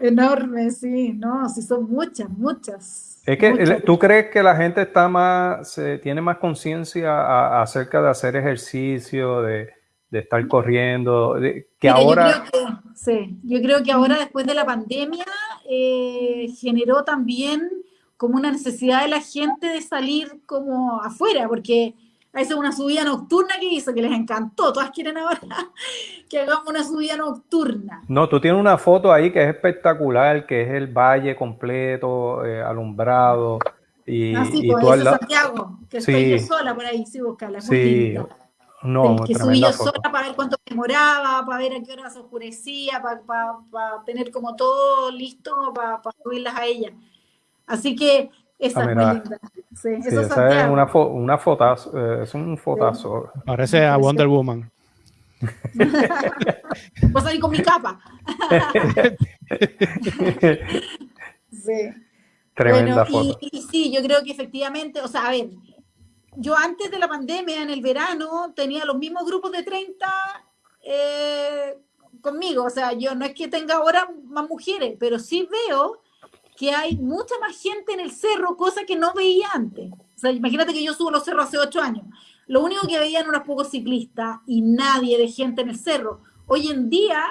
Enorme, sí, no, sí son muchas, muchas. Es que tú crees que la gente está más, se, tiene más conciencia acerca de hacer ejercicio, de, de estar corriendo, que ahora... Yo creo que, sí, yo creo que ahora después de la pandemia eh, generó también como una necesidad de la gente de salir como afuera, porque a es una subida nocturna que hizo, que les encantó. Todas quieren ahora <laughs> que hagamos una subida nocturna. No, tú tienes una foto ahí que es espectacular, que es el valle completo, eh, alumbrado. Y, ah, sí, y pues, tú Santiago, que estoy yo sola por ahí, sí, buscarla. Sí, no, que subí yo sola para ver cuánto demoraba, para ver a qué hora se oscurecía, para, para, tener como todo listo para, para subirlas a ella. Así que esa ah, es muy linda. Sí, eso es una, fo una fotazo, eh, es un fotazo. Parece a Wonder Woman. <laughs> Pues ahí con mi capa. <laughs> sí. Tremenda foto. Y, sí, yo creo que efectivamente, o sea, a ver, yo antes de la pandemia, en el verano, tenía los mismos grupos de 30 eh, conmigo. O sea, yo no es que tenga ahora más mujeres, pero sí veo que hay mucha más gente en el cerro, cosa que no veía antes. O imagínate que yo subo los cerros hace ocho años. Lo único que veían unos pocos ciclistas y nadie de gente en el cerro. Hoy en día,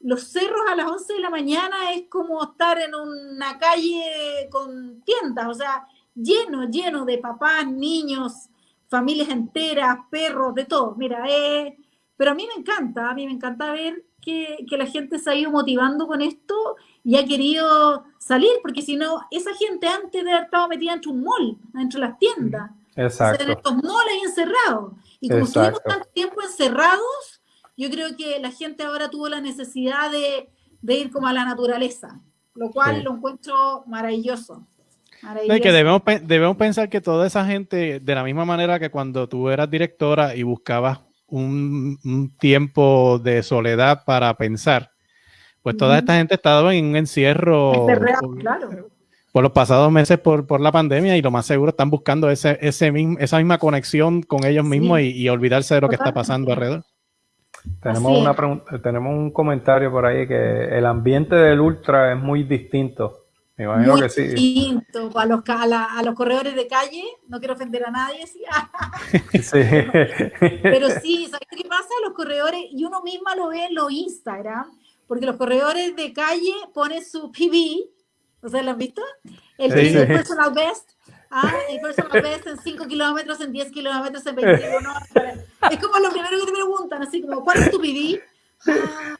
los cerros a las 11 de la mañana es como estar en una calle con tiendas, o sea, lleno, lleno de papás, niños, familias enteras, perros, de todo. Mira, eh, pero a mí me encanta, a mí me encanta ver que, que la gente se ha ido motivando con esto y ha querido salir, porque si no, esa gente antes de haber estado metida entre un mall, entre las tiendas. Exacto. en estos malls encerrados. Y como estuvimos tanto tiempo encerrados, yo creo que la gente ahora tuvo la necesidad de, de ir como a la naturaleza, lo cual lo encuentro maravilloso. maravilloso. que debemos, debemos pensar que toda esa gente, de la misma manera que cuando tú eras directora y buscabas un, un tiempo de soledad para pensar, pues toda esta gente ha estado en un encierro por, los pasados meses por, la pandemia y lo más seguro están buscando ese, ese esa misma conexión con ellos mismos y, olvidarse de lo que está pasando alrededor. Tenemos, una tenemos un comentario por ahí que el ambiente del ultra es muy distinto. Me imagino que sí. Distinto. A los, a, los corredores de calle, no quiero ofender a nadie, <laughs> <laughs> sí. Pero sí, ¿sabes qué pasa? Los corredores, y uno misma lo ve en los Instagram, porque los corredores de calle ponen su PB, ¿ustedes lo han visto? El, personal best, ah, el personal <laughs> best en 5 kilómetros, en 10 kilómetros, en 21. es como lo primero que te preguntan, así como, ¿cuál es tu PB? Ah.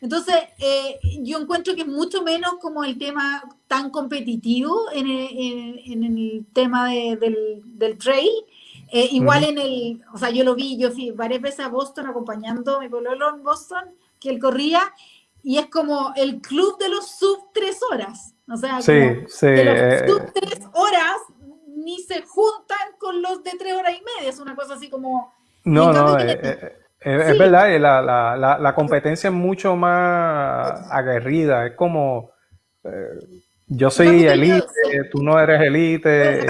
Entonces, eh, yo encuentro que es mucho menos como el tema tan competitivo en el, en, el tema de, del, del, trail. Eh, igual en el, o sea, yo lo vi, yo fui varias veces a Boston acompañando a mi pueblo en Boston que él corría y es como el club de los sub tres horas. O sea, sí, sí, de los eh, sub tres horas ni se juntan con los de tres horas y media. Es una cosa así como... No, no, eh, eh, es verdad, la, la, la, la, competencia es mucho más aguerrida. Es como... yo soy elite, tú no eres elite.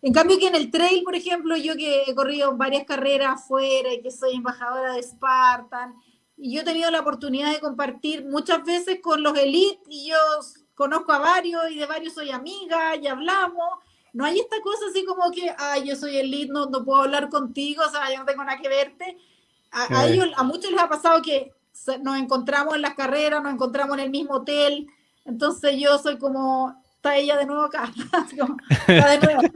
En cambio que en el trail, por ejemplo, yo que he corrido varias carreras afuera y que soy embajadora de Spartan, yo he tenido la oportunidad de compartir muchas veces con los elites y yo conozco a varios y de varios soy amiga y hablamos. No hay esta cosa así como que, ay, yo soy elite, no, no puedo hablar contigo, o sea, yo no tengo nada que verte. A, ellos, a muchos les ha pasado que nos encontramos en las carreras, nos encontramos en el mismo hotel, entonces yo soy como, está ella de nuevo acá. <laughs> está de nuevo. <laughs>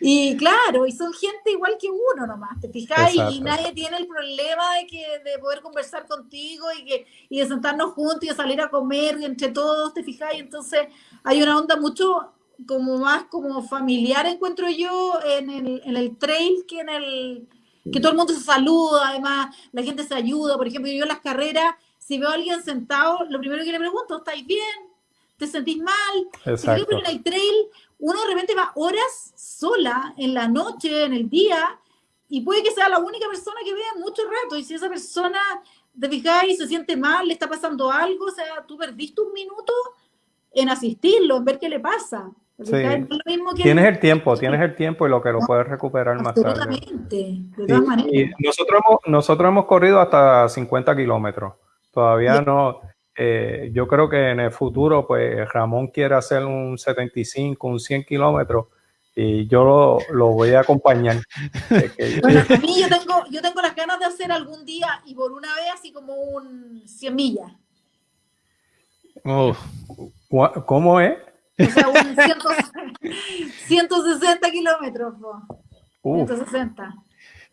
Y claro, y son gente igual que uno nomás, ¿te fijas? Y nadie tiene el problema de, que, de poder conversar contigo y, que, y de sentarnos juntos y de salir a comer y entre todos, ¿te fijas? Y entonces hay una onda mucho como más como familiar, encuentro yo, en el, en el trail que en el que todo el mundo se saluda, además la gente se ayuda, por ejemplo, yo en las carreras, si veo a alguien sentado, lo primero que le pregunto, ¿estáis bien? ¿Te sentís mal? Exacto. en el trail uno de repente va horas sola en la noche, en el día, y puede que sea la única persona que vea mucho rato, y si esa persona, te fijáis, se siente mal, le está pasando algo, o sea, tú perdiste un minuto en asistirlo, en ver qué le pasa. Sí. tienes el tiempo, tienes el tiempo y lo que lo puedes recuperar más tarde. Absolutamente, de todas maneras. Y nosotros, hemos, nosotros hemos corrido hasta 50 kilómetros. Todavía no, eh, yo creo que en el futuro, pues Ramón quiere hacer un 75, un 100 kilómetros y yo lo, lo, voy a acompañar. <laughs> bueno, <laughs> a mí yo tengo, yo tengo las ganas de hacer algún día y por una vez así como un 100 millas. Oh. ¿Cómo es? O sea, un 160 <laughs> kilómetros. 160.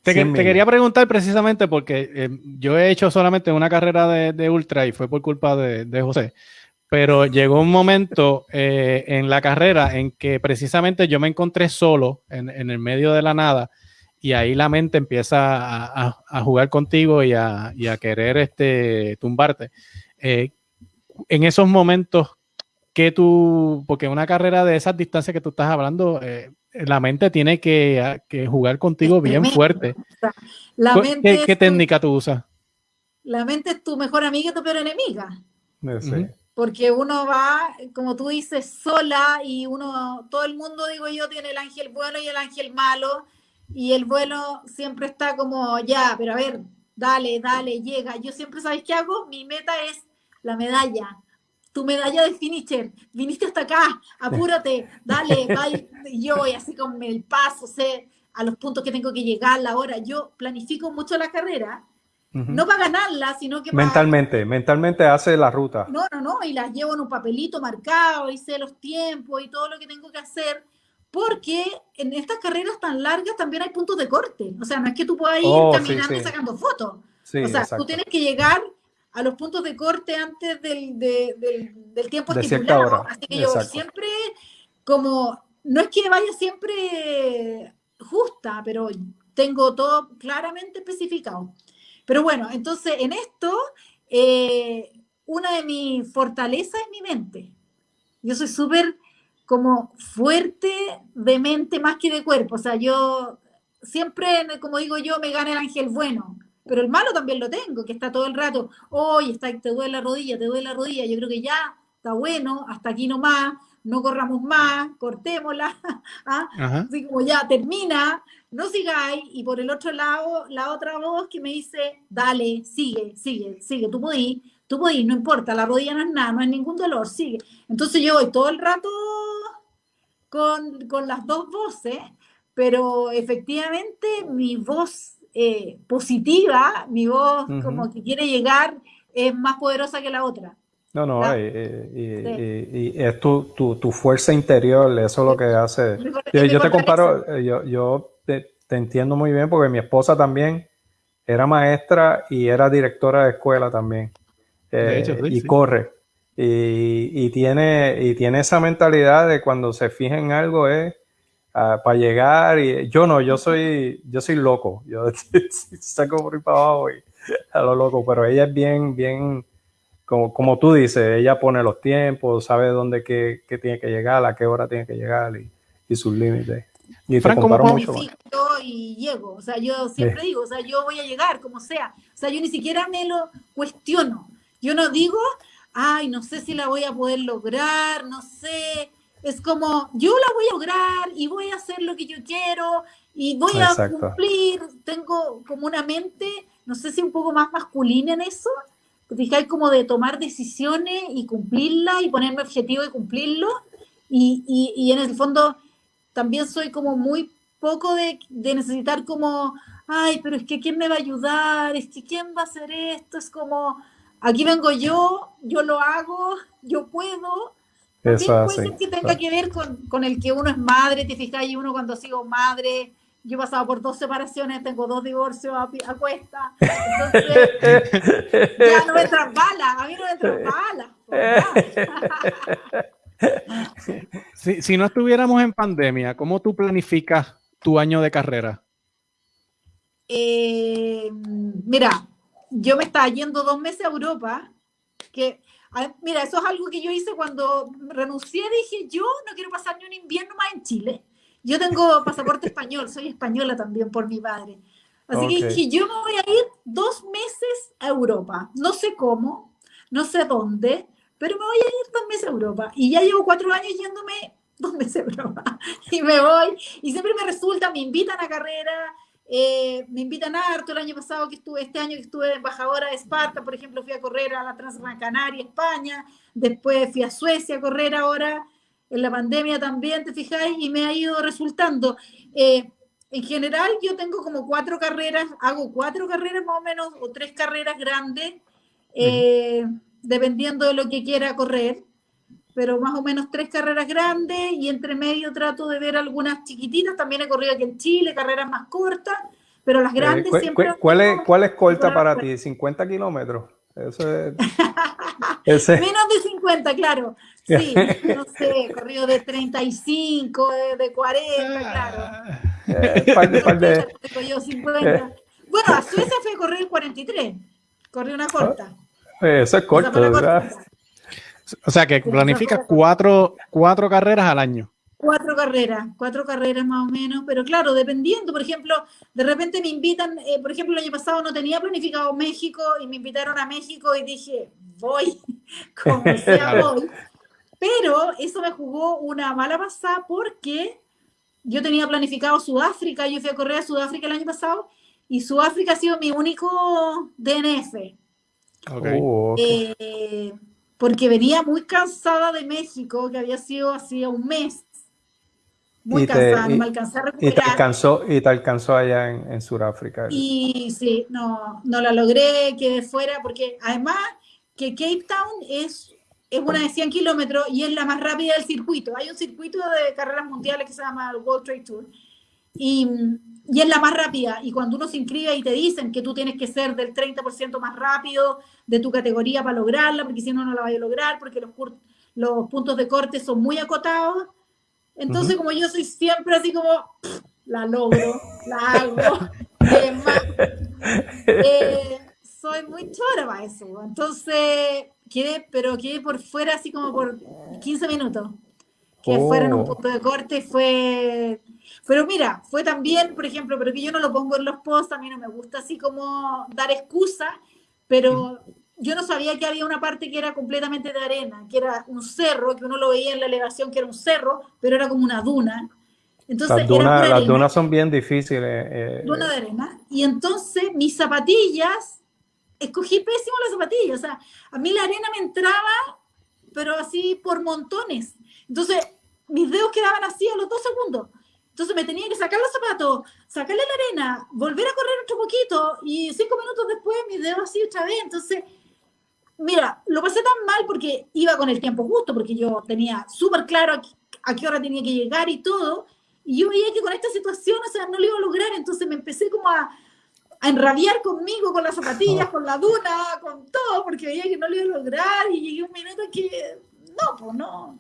Te, quería preguntar precisamente porque eh, yo he hecho solamente una carrera de, ultra y fue por culpa de, José, pero llegó un momento eh, en la carrera en que precisamente yo me encontré solo en, el medio de la nada y ahí la mente empieza a, jugar contigo y a, querer este, tumbarte. Eh, en esos momentos, que tú, porque una carrera de esas distancias que tú estás hablando, eh, la mente tiene que, jugar contigo bien fuerte. ¿Qué, técnica tú usas? La mente es tu mejor amiga y tu peor enemiga. Porque uno va, como tú dices, sola y uno, todo el mundo, digo yo, tiene el ángel bueno y el ángel malo. Y el bueno siempre está como, ya, pero a ver, dale, dale, llega. Yo siempre, ¿sabes qué hago? Mi meta es la medalla tu medalla de finisher, viniste hasta acá, apúrate, dale, <laughs> vaya, yo voy así con el paso, sé a los puntos que tengo que llegar, la hora, yo planifico mucho la carrera, no para ganarla, sino que Mentalmente, mentalmente hace la ruta. No, no, no, y las llevo en un papelito marcado, y sé los tiempos y todo lo que tengo que hacer, porque en estas carreras tan largas también hay puntos de corte, o sea, no es que tú puedas ir oh, caminando y sacando fotos, o sea, tú tienes que llegar a los puntos de corte antes del, del, tiempo estipulado. Así que yo siempre, como, no es que vaya siempre justa, pero tengo todo claramente especificado. Pero bueno, entonces en esto, eh, una de mis fortalezas es mi mente. Yo soy súper como fuerte de mente más que de cuerpo. O sea, yo siempre, como digo yo, me gana el ángel bueno pero el malo también lo tengo, que está todo el rato, hoy está, te duele la rodilla, te duele la rodilla, yo creo que ya está bueno, hasta aquí nomás, no corramos más, cortémosla, <laughs> ¿ah? así como ya termina, no sigáis, y por el otro lado, la otra voz que me dice, dale, sigue, sigue, sigue, tú podís, tú podís, no importa, la rodilla no es nada, no hay ningún dolor, sigue. Entonces yo voy todo el rato con, con las dos voces, pero efectivamente mi voz eh, positiva, mi voz como que quiere llegar, es más poderosa que la otra. No, no, eh, eh, y, es tu, tu, fuerza interior, eso es lo que hace. Yo, te comparo, yo, yo te, entiendo muy bien porque mi esposa también era maestra y era directora de escuela también. y corre. Y, y, tiene, y tiene esa mentalidad de cuando se fija en algo es para llegar y yo no, yo soy, yo soy loco, <laughs> yo saco por ahí para abajo y a lo loco, pero ella es bien, bien, como, como tú dices, ella pone los tiempos, sabe dónde que, tiene que llegar, a qué hora tiene que llegar y, y sus límites. Y Frank, mucho y llego, o sea, yo siempre digo, o sea, yo voy a llegar como sea, o sea, yo ni siquiera me lo cuestiono, yo no digo, ay, no sé si la voy a poder lograr, no sé, es como, yo la voy a lograr y voy a hacer lo que yo quiero y voy a cumplir. Tengo como una mente, no sé si un poco más masculina en eso, fijáis como de tomar decisiones y cumplirlas y ponerme objetivo y cumplirlo. Y, y, y, en el fondo también soy como muy poco de, de necesitar como, ay, pero es que ¿quién me va a ayudar? Es que ¿quién va a hacer esto? Es como, aquí vengo yo, yo lo hago, yo puedo eso puede ser que tenga que ver con, el que uno es madre, te fijas, y uno cuando sigo madre, yo he pasado por dos separaciones, tengo dos divorcios a, cuesta, entonces ya no me entran balas, a mí no me entran balas. <laughs> si, si no estuviéramos en pandemia, ¿cómo tú planificas tu año de carrera? Eh, mira, yo me estaba yendo dos meses a Europa, que Mira, eso es algo que yo hice cuando renuncié. Dije, yo no quiero pasar ni un invierno más en Chile. Yo tengo <laughs> pasaporte español, soy española también por mi padre. Así que Ok. dije, yo me voy a ir dos meses a Europa. No sé cómo, no sé dónde, pero me voy a ir dos meses a Europa. Y ya llevo cuatro años yéndome dos meses a Europa. <laughs> Y me voy, y siempre me resulta, me invitan a carrera, eh, me invitan harto. El año pasado que estuve, este año que estuve embajadora de Esparta, por ejemplo, fui a correr a la Transgran Canaria, España. Después fui a Suecia a correr ahora, en la pandemia también, te fijáis, y me ha ido resultando. Eh, en general, yo tengo como cuatro carreras, hago cuatro carreras más o menos, o tres carreras grandes, eh, dependiendo de lo que quiera correr, pero más o menos tres carreras grandes y entre medio trato de ver algunas chiquititas. También he corrido aquí en Chile, carreras más cortas, pero las Eh, grandes cu- siempre. cu- ¿Cuál es, cuál es corta para ti? ¿50 kilómetros? Eso es. <laughs> Ese, Menos de 50, claro. Sí, <laughs> no sé, he corrido de 35, de, de 40, claro. eh, par de- par de- Tengo yo 50. Bueno, a Suecia fue a correr 43. Corrí una corta. eh, eso es corto, ¿verdad? cortita. O sea que planificas cuatro, cuatro carreras al año. Cuatro carreras, cuatro carreras más o menos, pero claro, dependiendo, por ejemplo, de repente me invitan, eh, por ejemplo, el año pasado no tenía planificado México y me invitaron a México y dije, voy, <laughs> como <laughs> sea voy. Pero eso me jugó una mala pasada porque yo tenía planificado Sudáfrica, yo fui a correr a Sudáfrica el año pasado y Sudáfrica ha sido mi único DNF. Ok. Uh, ok. Eh, porque venía muy cansada de México, que había sido hacía un mes. Muy Y te- cansada, no y- me a y te alcanzó, y te alcanzó allá en, en Sudáfrica. Y sí, no, no la logré, quedé fuera, porque además que Cape Town es, es una de 100 kilómetros y es la más rápida del circuito. Hay un circuito de carreras mundiales que se llama el World Trade Tour y, y es la más rápida. Y cuando uno se inscribe y te dicen que tú tienes que ser del 30% más rápido de tu categoría para lograrla, porque si no, no la vas a lograr, porque los, los puntos de corte son muy acotados. Entonces, como yo soy siempre así como, la logro, la hago. eh, soy muy chora para eso. Entonces, quedé, pero quedé por fuera así como por 15 minutos. Que Oh. fuera en un punto de corte fue... Pero mira, fue también, por ejemplo, pero que yo no lo pongo en los posts, a mí no me gusta así como dar excusa, pero yo no sabía que había una parte que era completamente de arena, que era un cerro, que uno lo veía en la elevación que era un cerro, pero era como una duna. Entonces, Las pura las dunas son bien difíciles. eh, duna de arena. Y entonces mis zapatillas, escogí pésimo las zapatillas. O sea, a mí la arena me entraba, pero así por montones. Entonces, mis dedos quedaban así a los dos segundos. Entonces me tenía que sacar los zapatos, sacarle la arena, volver a correr otro poquito y cinco minutos después mis dedos así otra vez. Entonces, mira, lo pasé tan mal porque iba con el tiempo justo, porque yo tenía súper claro a, qué- a qué hora tenía que llegar y todo. Y yo veía que con esta situación, o sea, no lo iba a lograr. Entonces me empecé como a, a enrabiar conmigo, con las zapatillas, con la duna, con todo, porque veía que no lo iba a lograr. Y llegué un minuto que, no, pues no.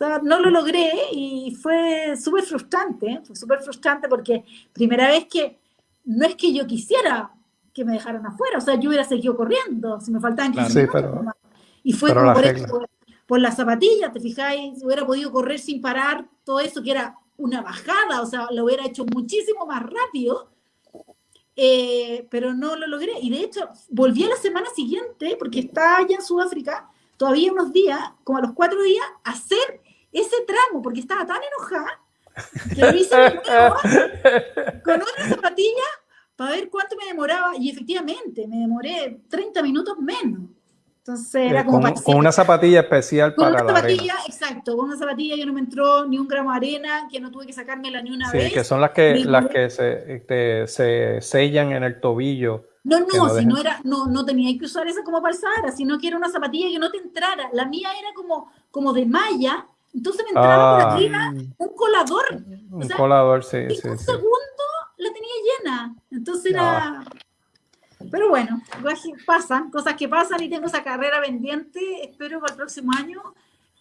No lo logré y fue súper frustrante, ¿eh? fue súper frustrante porque primera vez que no es que yo quisiera que me dejaran afuera, o sea, yo hubiera seguido corriendo, si me faltaban 15 Claro. Sí, pero-. Y fue pero como la por, eso, por, por las zapatillas, ¿te fijáis? Hubiera podido correr sin parar, todo eso que era una bajada, o sea, lo hubiera hecho muchísimo más rápido, eh, pero no lo logré. Y de hecho, volví a la semana siguiente, porque estaba allá en Sudáfrica, todavía unos días, como a los cuatro días, a hacer ese tramo, porque estaba tan enojada que lo hice con otra zapatilla para ver cuánto me demoraba. Y efectivamente, me demoré 30 minutos menos. Entonces era eh, como con, para con una zapatilla especial con para una la arena. zapatilla, exacto, con una zapatilla que no me entró ni un gramo de arena, que no tuve que sacármela ni una Sí, vez. que son las que, las que se, te- se sellan en el tobillo. No, no, no si no era, no, no tenía que usar esa como para el Sahara, sino que era una zapatilla que no te entrara. La mía era como, como de malla, entonces me entraba por Ah. arriba un colador. O Un sea, colador, sí, en sí, un sí. segundo la tenía llena. Entonces era. Ah. Pero bueno, pasan, cosas que pasan y tengo esa carrera pendiente. Espero para el próximo año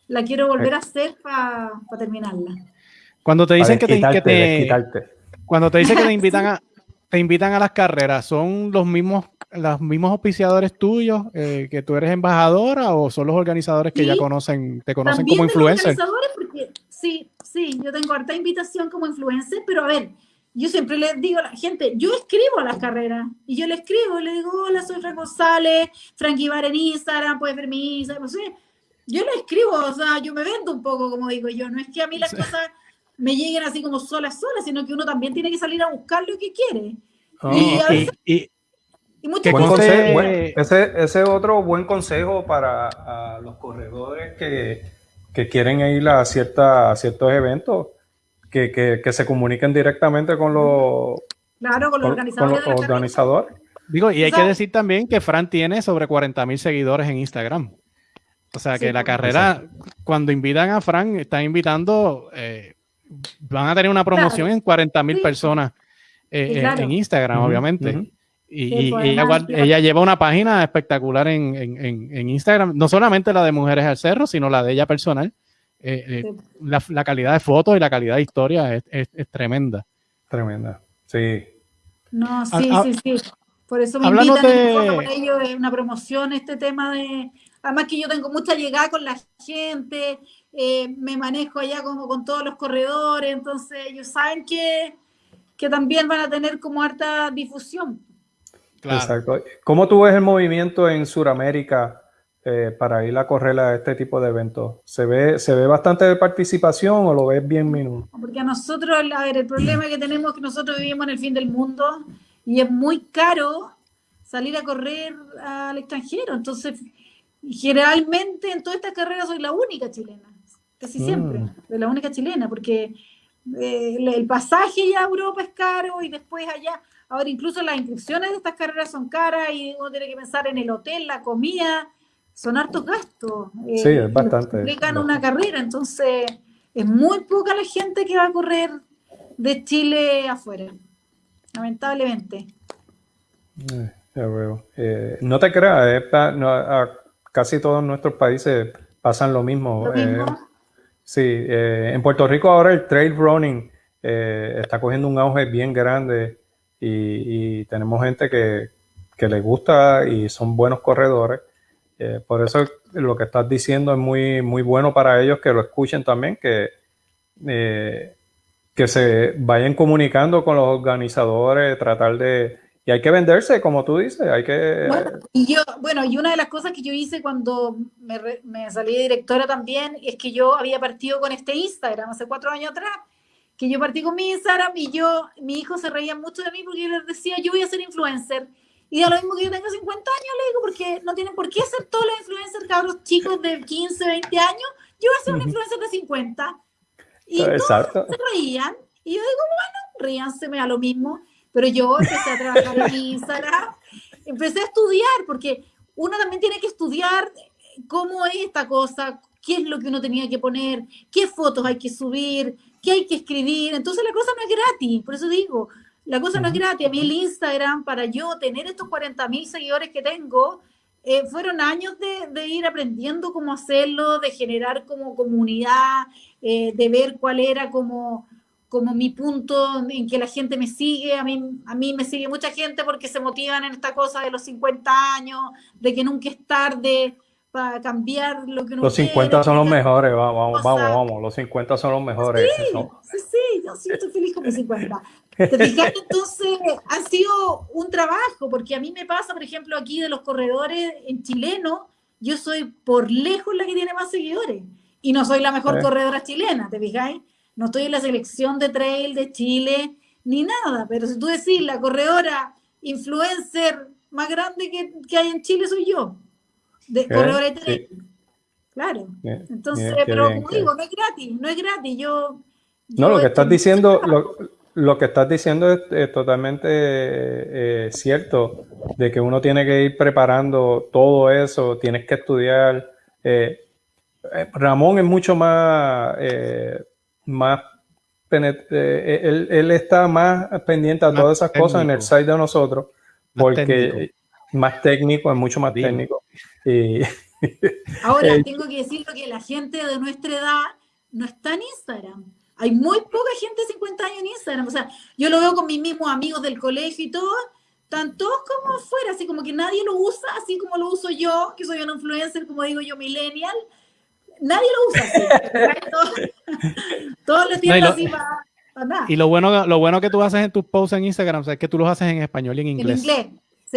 la quiero volver a hacer para terminarla. Cuando te dicen que te, que te- cuando te dicen que te invitan a te invitan a las carreras, ¿son los mismos los mismos auspiciadores tuyos eh, que tú eres embajadora o son los organizadores que ya Sí. conocen te conocen como influencer? organizadores, porque sí, sí, yo tengo harta invitación como influencer, pero a ver, yo siempre les digo a la gente, yo escribo las carreras y yo le escribo y le digo, hola, soy Fran González, Frankie Bar en Instagram, puedes ver mi Instagram, no sé. Yo le escribo, o sea, yo me vendo un poco, como digo yo, no es que a mí las cosas me lleguen así como solas, solas, sino que uno también tiene que salir a buscar lo que quiere. y, a veces, y, y muchas Buen consejo, buen- ese, ese es otro buen consejo para a los corredores que, que quieren ir a, cierta, a ciertos eventos, que, que- que se comuniquen directamente con los, claro, con los con organizadores los. Digo, y hay que decir también que Fran tiene sobre 40 mil seguidores en Instagram. O sea que Sí, la carrera, cuando invitan a Fran, están invitando, eh, van a tener una promoción Claro. en 40 mil Sí. personas eh, en- claro. en Instagram, obviamente. Y, Sí, y- y ella, lleva una página espectacular en, en- en- en Instagram, no solamente la de Mujeres al Cerro, sino la de ella personal. Eh, eh, Sí. la, la calidad de fotos y la calidad de historia es, es- es tremenda. Tremenda. Sí. No, sí, Ah, ah, sí, sí. Por eso me hablando invitan, de- por ello es una promoción este tema de... Además que yo tengo mucha llegada con la gente, eh, me manejo allá como con todos los corredores, entonces ellos saben que, que también van a tener como harta difusión. Exacto. ¿Cómo tú ves el movimiento en Sudamérica eh, para ir a correr a este tipo de eventos? ¿Se ve, ¿Se ve bastante de participación o lo ves bien minuto? Porque a nosotros, a ver, el problema que tenemos es que nosotros vivimos en el fin del mundo y es muy caro salir a correr al extranjero. Entonces, generalmente en todas estas carreras soy la única chilena, casi Mm. siempre, soy la única chilena, porque eh, el, el pasaje ya a Europa es caro y después allá, ahora incluso las inscripciones de estas carreras son caras y uno tiene que pensar en el hotel, la comida, son hartos gastos. eh, Sí, es bastante, Implican una carrera, entonces es muy poca la gente que va a correr de Chile afuera, lamentablemente. Eh, ya veo. Eh, no te creas, eh, pa- no, a- casi todos nuestros países pasan lo mismo. Lo mismo. sí, eh, en Puerto Rico ahora el trail running eh, está cogiendo un auge bien grande y, tenemos gente que, que le gusta y son buenos corredores. Eh, por eso lo que estás diciendo es muy, muy bueno para ellos que lo escuchen también, que, eh, que se vayan comunicando con los organizadores, tratar de... Y hay que venderse, como tú dices, hay que... Bueno, y yo, bueno, y una de las cosas que yo hice cuando me, me salí de directora también es que yo había partido con este Instagram hace cuatro años atrás, que yo partí con mi Instagram y yo, mi hijo se reía mucho de mí porque yo les decía, yo voy a ser influencer. Y da lo mismo que yo tenga 50 años, le digo, porque no tienen por qué ser todos los influencers, cabros chicos de 15, 20 años. Yo voy a ser un influencer de 50. Y todos Exacto. se reían. Y yo digo, bueno, ríanse, me da lo mismo. Pero yo empecé a trabajar en mi Instagram, empecé a estudiar, porque uno también tiene que estudiar cómo es esta cosa, qué es lo que uno tenía que poner, qué fotos hay que subir, qué hay que escribir. Entonces la cosa no es gratis, por eso digo, la cosa no es gratis. A mí el Instagram, para yo tener estos 40 mil seguidores que tengo, eh, fueron años de, de ir aprendiendo cómo hacerlo, de generar como comunidad, eh, de ver cuál era como, como mi punto en que la gente me sigue. A mí, a mí me sigue mucha gente porque se motivan en esta cosa de los 50 años, de que nunca es tarde para cambiar lo que uno Los quiere, 50 son los mejores, vamos, vamos, cosas. vamos, vamos, los 50 son los mejores. Sí, Son- sí, sí, yo sí estoy feliz con mis 50. ¿Te fijas? <laughs> Entonces, ha sido un trabajo, porque a mí me pasa, por ejemplo, aquí de los corredores en chileno, yo soy por lejos la que tiene más seguidores. Y no soy la mejor corredora chilena, ¿te fijáis? No estoy en la selección de trail de Chile, ni nada. Pero si tú decís, la corredora influencer más grande que, que hay en Chile soy yo. De, corredora de sí. trail. Claro. Bien, Entonces, bien, pero bien, como digo, no es gratis, no es gratis. Yo, No, yo lo que estás diciendo, lo, lo que estás diciendo es, eh, totalmente eh, cierto, de que uno tiene que ir preparando todo eso, tienes que estudiar. eh, eh, Ramón es mucho más, eh, más eh, él, él está más pendiente a Más todas esas cosas en el site de nosotros, Más porque técnico. Más técnico, es mucho más Dime. técnico. Y, <laughs> Ahora, Eh, tengo que decirlo que la gente de nuestra edad no está en Instagram. Hay muy poca gente de 50 años en Instagram. O sea, yo lo veo con mis mismos amigos del colegio y todo, están todos como fuera, así como que nadie lo usa, así como lo uso yo, que soy una influencer, como digo yo, millennial. nadie lo usa así. <laughs> todos, todos lo tienen No, y lo- así para, para nada. Y lo bueno, lo bueno que tú haces en tus posts en Instagram o sea, es que tú los haces en español y en En inglés.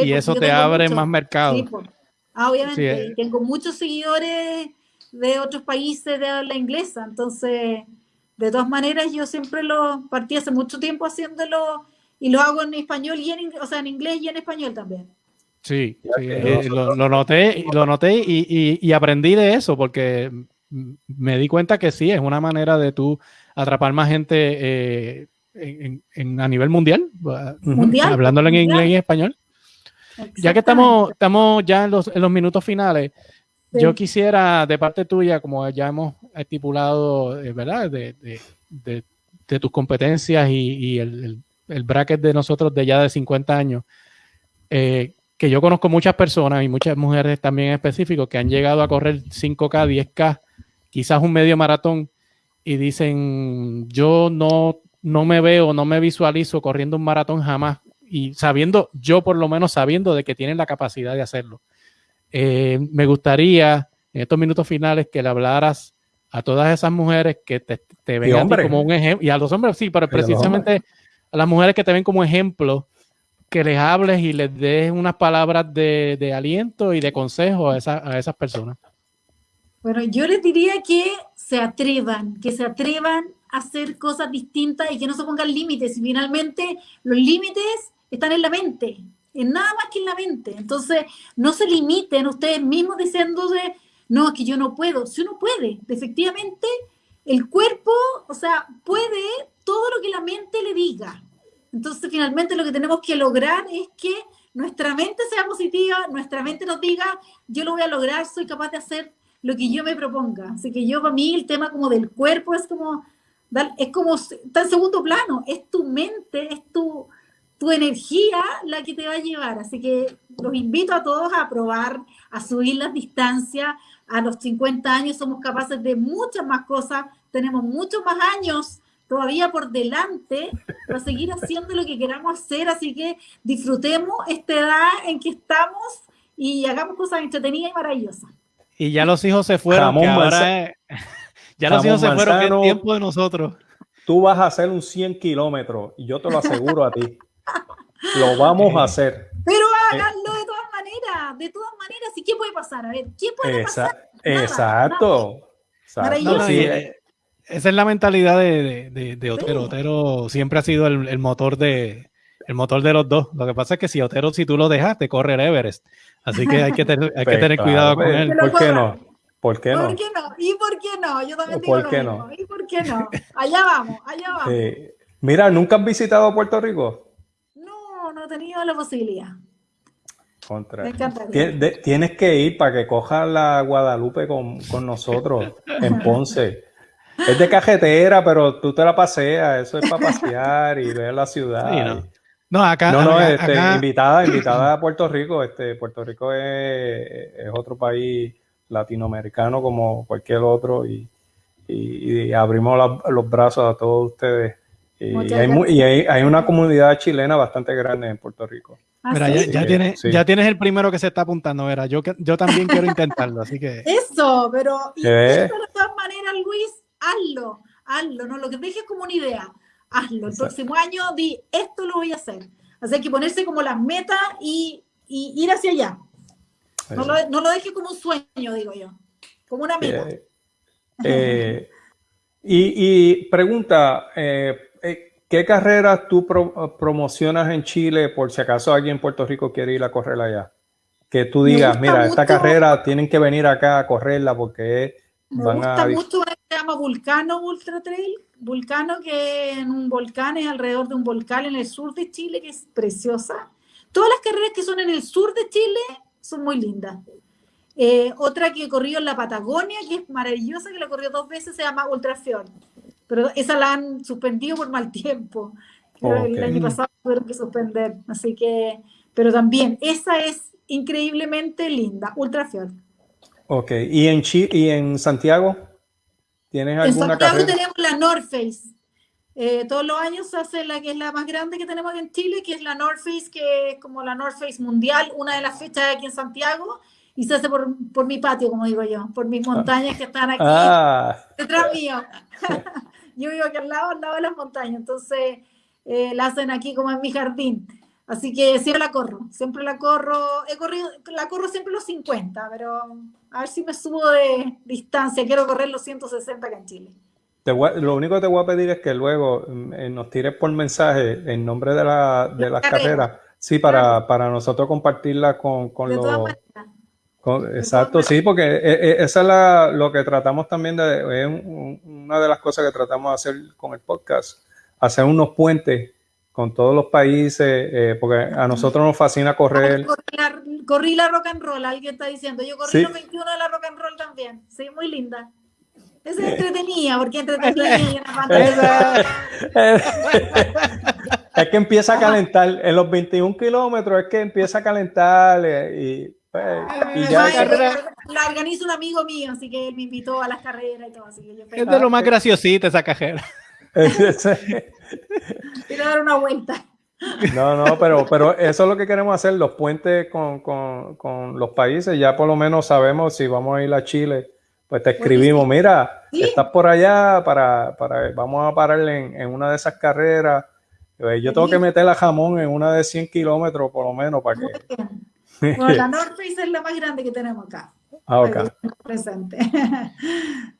Sí, y eso te abre mucho- más mercado. Sí, pues. Ah, obviamente, Sí, eh. tengo muchos seguidores de otros países de habla inglesa, entonces, de todas maneras, yo siempre lo partí hace mucho tiempo haciéndolo y lo hago en español y en, o sea, en inglés y en español también. Sí, eh, lo, lo noté, lo noté y, y- y aprendí de eso porque me di cuenta que sí, es una manera de tú atrapar más gente eh, en, en- a nivel mundial, Mundial. hablándolo en mundial. inglés y español. Ya que estamos, estamos ya en los, en los minutos finales, Sí. yo quisiera, de parte tuya, como ya hemos estipulado, eh, ¿verdad? De, de- de- de tus competencias y, y el, el- el bracket de nosotros de ya de 50 años, eh, que yo conozco muchas personas y muchas mujeres también en específico que han llegado a correr 5K, 10K, quizás un medio maratón y dicen, yo no, no me veo, no me visualizo corriendo un maratón jamás y sabiendo, yo por lo menos sabiendo de que tienen la capacidad de hacerlo. Eh, me gustaría en estos minutos finales que le hablaras a todas esas mujeres que te, te ven a ti hombres. como un ejemplo, y a los hombres sí, pero precisamente a las mujeres que te ven como ejemplo, que les hables y les des unas palabras de, de aliento y de consejo a, esa- a esas personas. Bueno, yo les diría que se atrevan, que se atrevan a hacer cosas distintas y que no se pongan límites. Y finalmente los límites están en la mente, en nada más que en la mente. Entonces, no se limiten ustedes mismos diciéndose, no, es que yo no puedo. Si uno puede, efectivamente, el cuerpo, o sea, puede todo lo que la mente le diga. Entonces, finalmente lo que tenemos que lograr es que nuestra mente sea positiva, nuestra mente nos diga, yo lo voy a lograr, soy capaz de hacer lo que yo me proponga. Así que yo, para mí, el tema como del cuerpo es como, es como, está en segundo plano, es tu mente, es tu, tu energía la que te va a llevar. Así que los invito a todos a probar, a subir las distancias. A los 50 años somos capaces de muchas más cosas, tenemos muchos más años todavía por delante para seguir haciendo lo que queramos hacer. Así que disfrutemos esta edad en que estamos y hagamos cosas entretenidas y maravillosas. Y ya los hijos se fueron, Jamón que ahora manza- es- <laughs> ya los hijos se fueron, que es tiempo de nosotros. Tú vas a hacer un 100 kilómetros y yo te lo aseguro a ti. <laughs> <gasps> Lo vamos a hacer. Pero háganlo de todas maneras, de todas maneras. ¿Y qué puede pasar? A ver, ¿qué puede Esa- pasar? Nada, exacto. Exacto. Maravilloso. No, no, Sí, y, eh, esa es la mentalidad de, de- de- de Otero. Sí. Otero siempre ha sido el, el motor de el motor de los dos. Lo que pasa es que si Otero, si tú lo dejas, te corre el Everest. Así que hay que, tener- hay que <laughs> pues, tener cuidado pues, con él. Pero ¿Por qué no? ¿Por qué no? ¿Por qué no? ¿Y por qué no? Yo también ¿O digo por lo qué mismo. no? ¿Y por qué no? Allá vamos, allá <laughs> vamos. Eh, mira, ¿nunca has visitado Puerto Rico? No, no he tenido la posibilidad. Contra. Me encantaría. Tien- de- Tienes que ir para que cojas la Guadalupe con, con nosotros en <laughs> Ponce. Es de cajetera, pero tú te la paseas. Eso es para pasear y ver la ciudad. Sí, no. No, acá, No, no, acá- este, acá- invitada, <clears throat> invitada a Puerto Rico. Este, Puerto Rico es, es otro país latinoamericano como cualquier otro y, y- y abrimos la- los brazos a todos ustedes. Y, hay, y hay, hay una comunidad chilena bastante grande en Puerto Rico. ¿Ah, Mira, sí? ya, tienes, sí. ya tienes el primero que se está apuntando, Vera. Yo, que- yo también quiero intentarlo, así que <laughs> Eso, pero de todas maneras, Luis, hazlo, hazlo, no lo que dejes como una idea, hazlo. El Exacto. próximo año di, esto lo voy a hacer. Así hay que ponerse como las metas y, y ir hacia allá. No lo, no lo dejes como un sueño, digo yo, como una meta. Eh, eh, y, y pregunta, eh, ¿qué carreras tú pro- promocionas en Chile por si acaso alguien en Puerto Rico quiere ir a correr allá? Que tú Me digas, mira, esta mucho- carrera tienen que venir acá a correrla porque Me van gusta a... mucho una que se llama Vulcano Ultra Trail. Vulcano que en un volcán es alrededor de un volcán en el sur de Chile que es preciosa. Todas las carreras que son en el sur de Chile son muy lindas. Eh, otra que he corrido en la Patagonia, que es maravillosa, que la corrió dos veces, se llama Ultra Fjord. Pero esa la han suspendido por mal tiempo. Que El año pasado tuvieron que suspender. Así que, pero también, esa es increíblemente linda, Ultra Fjord. Ok, ¿y en, Chi- y en Santiago? ¿Tienes En alguna Santiago carrera? tenemos la North Face. Eh, todos los años se hace la que es la más grande que tenemos en Chile, que es la North Face, que es como la North Face mundial, una de las fechas aquí en Santiago, y se hace por, por mi patio, como digo yo, por mis montañas que están aquí Ah, detrás mío. <laughs> yo vivo aquí al lado, al lado de las montañas, entonces eh, la hacen aquí como en mi jardín. Así que siempre la corro, siempre la corro, he corrido, la corro siempre los 50, pero a ver si me subo de distancia, quiero correr los 160 acá en Chile. te voy a- lo único que te voy a pedir es que luego mm, eh, nos tires por mensaje el nombre de, la, de las carrera. carreras. Sí, para, para nosotros compartirla con, con los... exacto, sí, porque eh, eh, esa es la, lo que tratamos también de... Es un- una de las cosas que tratamos de hacer con el podcast, hacer unos puentes con todos los países, eh, porque a nosotros nos fascina correr. Corrí la, corrí la rock and roll, alguien está diciendo. Yo corrí Sí. los 21 de la rock and roll también. Sí, muy linda. Esa es entretenida, porque <laughs> entretenida y. Es que empieza a calentar. En los 21 kilómetros es que empieza a calentar y, y ya. Carrera- La organiza un amigo mío, así que él me invitó a las carreras y todo. Así que yo Es de lo más graciosita esa cajera. <laughs> quiero dar una vuelta. No, no, pero, pero eso es lo que queremos hacer, los puentes con, con, con los países. Ya por lo menos sabemos si vamos a ir a Chile, pues te escribimos, mira, Sí. estás por allá para, para vamos a parar en, en una de esas carreras. Yo tengo que meter la jamón en una de 100 kilómetros por lo menos para que... Bueno, la North Face es la más grande que tenemos acá. Ah, ok. Para que estén presente. <laughs>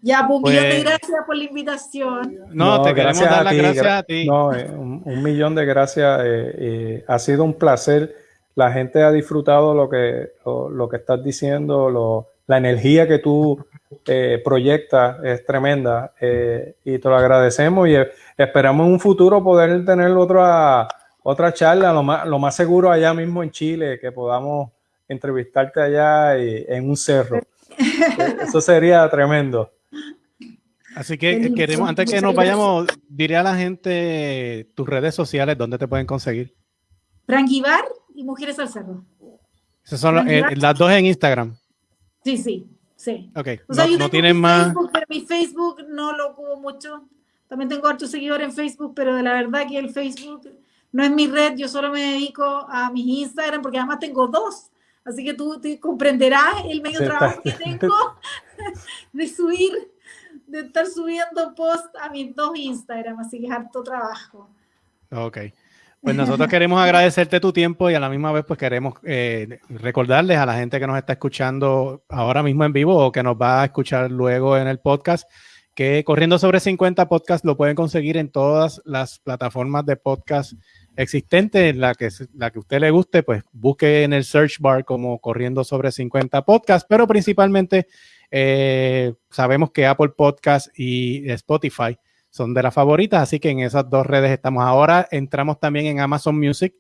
ya, pues un millón de Pues- gracias por la invitación. No, te queremos gracias dar a las ti, gracias gra- a ti. No, eh, un, un millón de gracias. eh, eh, ha sido un placer. La gente ha disfrutado lo que, lo, lo que estás diciendo, lo- la energía que tú eh, proyectas es tremenda eh, y te lo agradecemos y eh, esperamos en un futuro poder tener otra, otra charla, lo más, lo más seguro allá mismo en Chile, que podamos entrevistarte allá y- en un cerro. Eh, <laughs> Eso sería tremendo. Así que Buenísimo. queremos, antes que nos vayamos, diré a la gente tus redes sociales, dónde te pueden conseguir. Frank Ibar y Mujeres al Cerro. Esas son las- eh, las dos en Instagram. Sí, sí, sí. Ok. O sea, no, yo no tienen más. Facebook, pero mi Facebook no lo ocupo mucho. También tengo hartos seguidores en Facebook, pero de la verdad que el Facebook no es mi red. Yo solo me dedico a mis Instagram, porque además tengo dos. Así que tú, tú comprenderás el medio trabajo que tengo <laughs> de subir, de estar subiendo post a mis dos Instagram. Así que es harto trabajo. Ok. Pues nosotros <laughs> queremos agradecerte tu tiempo y a la misma vez pues queremos eh, recordarles a la gente que nos está escuchando ahora mismo en vivo o que nos va a escuchar luego en el podcast que Corriendo sobre 50 podcast lo pueden conseguir en todas las plataformas de podcast existentes, en la que, la que usted le guste, pues busque en el search bar como Corriendo sobre 50 podcast, pero principalmente eh, sabemos que Apple Podcast y Spotify son de las favoritas, así que en esas dos redes estamos ahora. Entramos también en Amazon Music,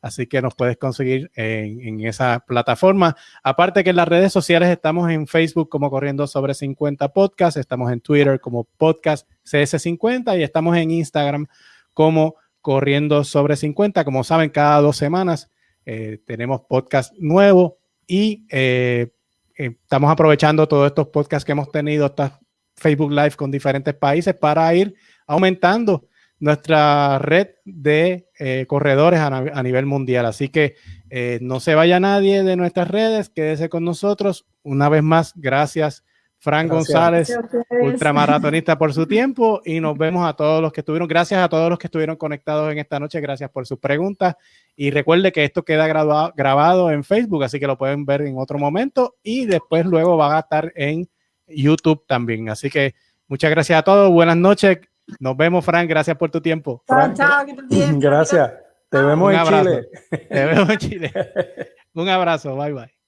así que nos puedes conseguir en, en esa plataforma. Aparte que en las redes sociales estamos en Facebook como Corriendo sobre 50 Podcast, estamos en Twitter como Podcast CS50 y estamos en Instagram como Corriendo sobre 50. Como saben, cada dos semanas eh, tenemos podcast nuevo y eh, eh, estamos aprovechando todos estos podcasts que hemos tenido, estas Facebook Live con diferentes países para ir aumentando nuestra red de eh, corredores a, nivel mundial. Así que no se vaya nadie de nuestras redes, quédese con nosotros. Una vez más, gracias, Fran Gracias. González, ultramaratonista, por su tiempo y nos vemos a todos los que estuvieron. Gracias a todos los que estuvieron conectados en esta noche. Gracias por sus preguntas. Y recuerde que esto queda grabado, grabado en Facebook, así que lo pueden ver en otro momento y después luego va a estar en YouTube también. Así que muchas gracias a todos. Buenas noches. Nos vemos, Frank. Gracias por tu tiempo. Chao, que. Gracias. Te vemos Un en abrazo. Chile. Te vemos en Chile. <laughs> Un abrazo. Bye, bye.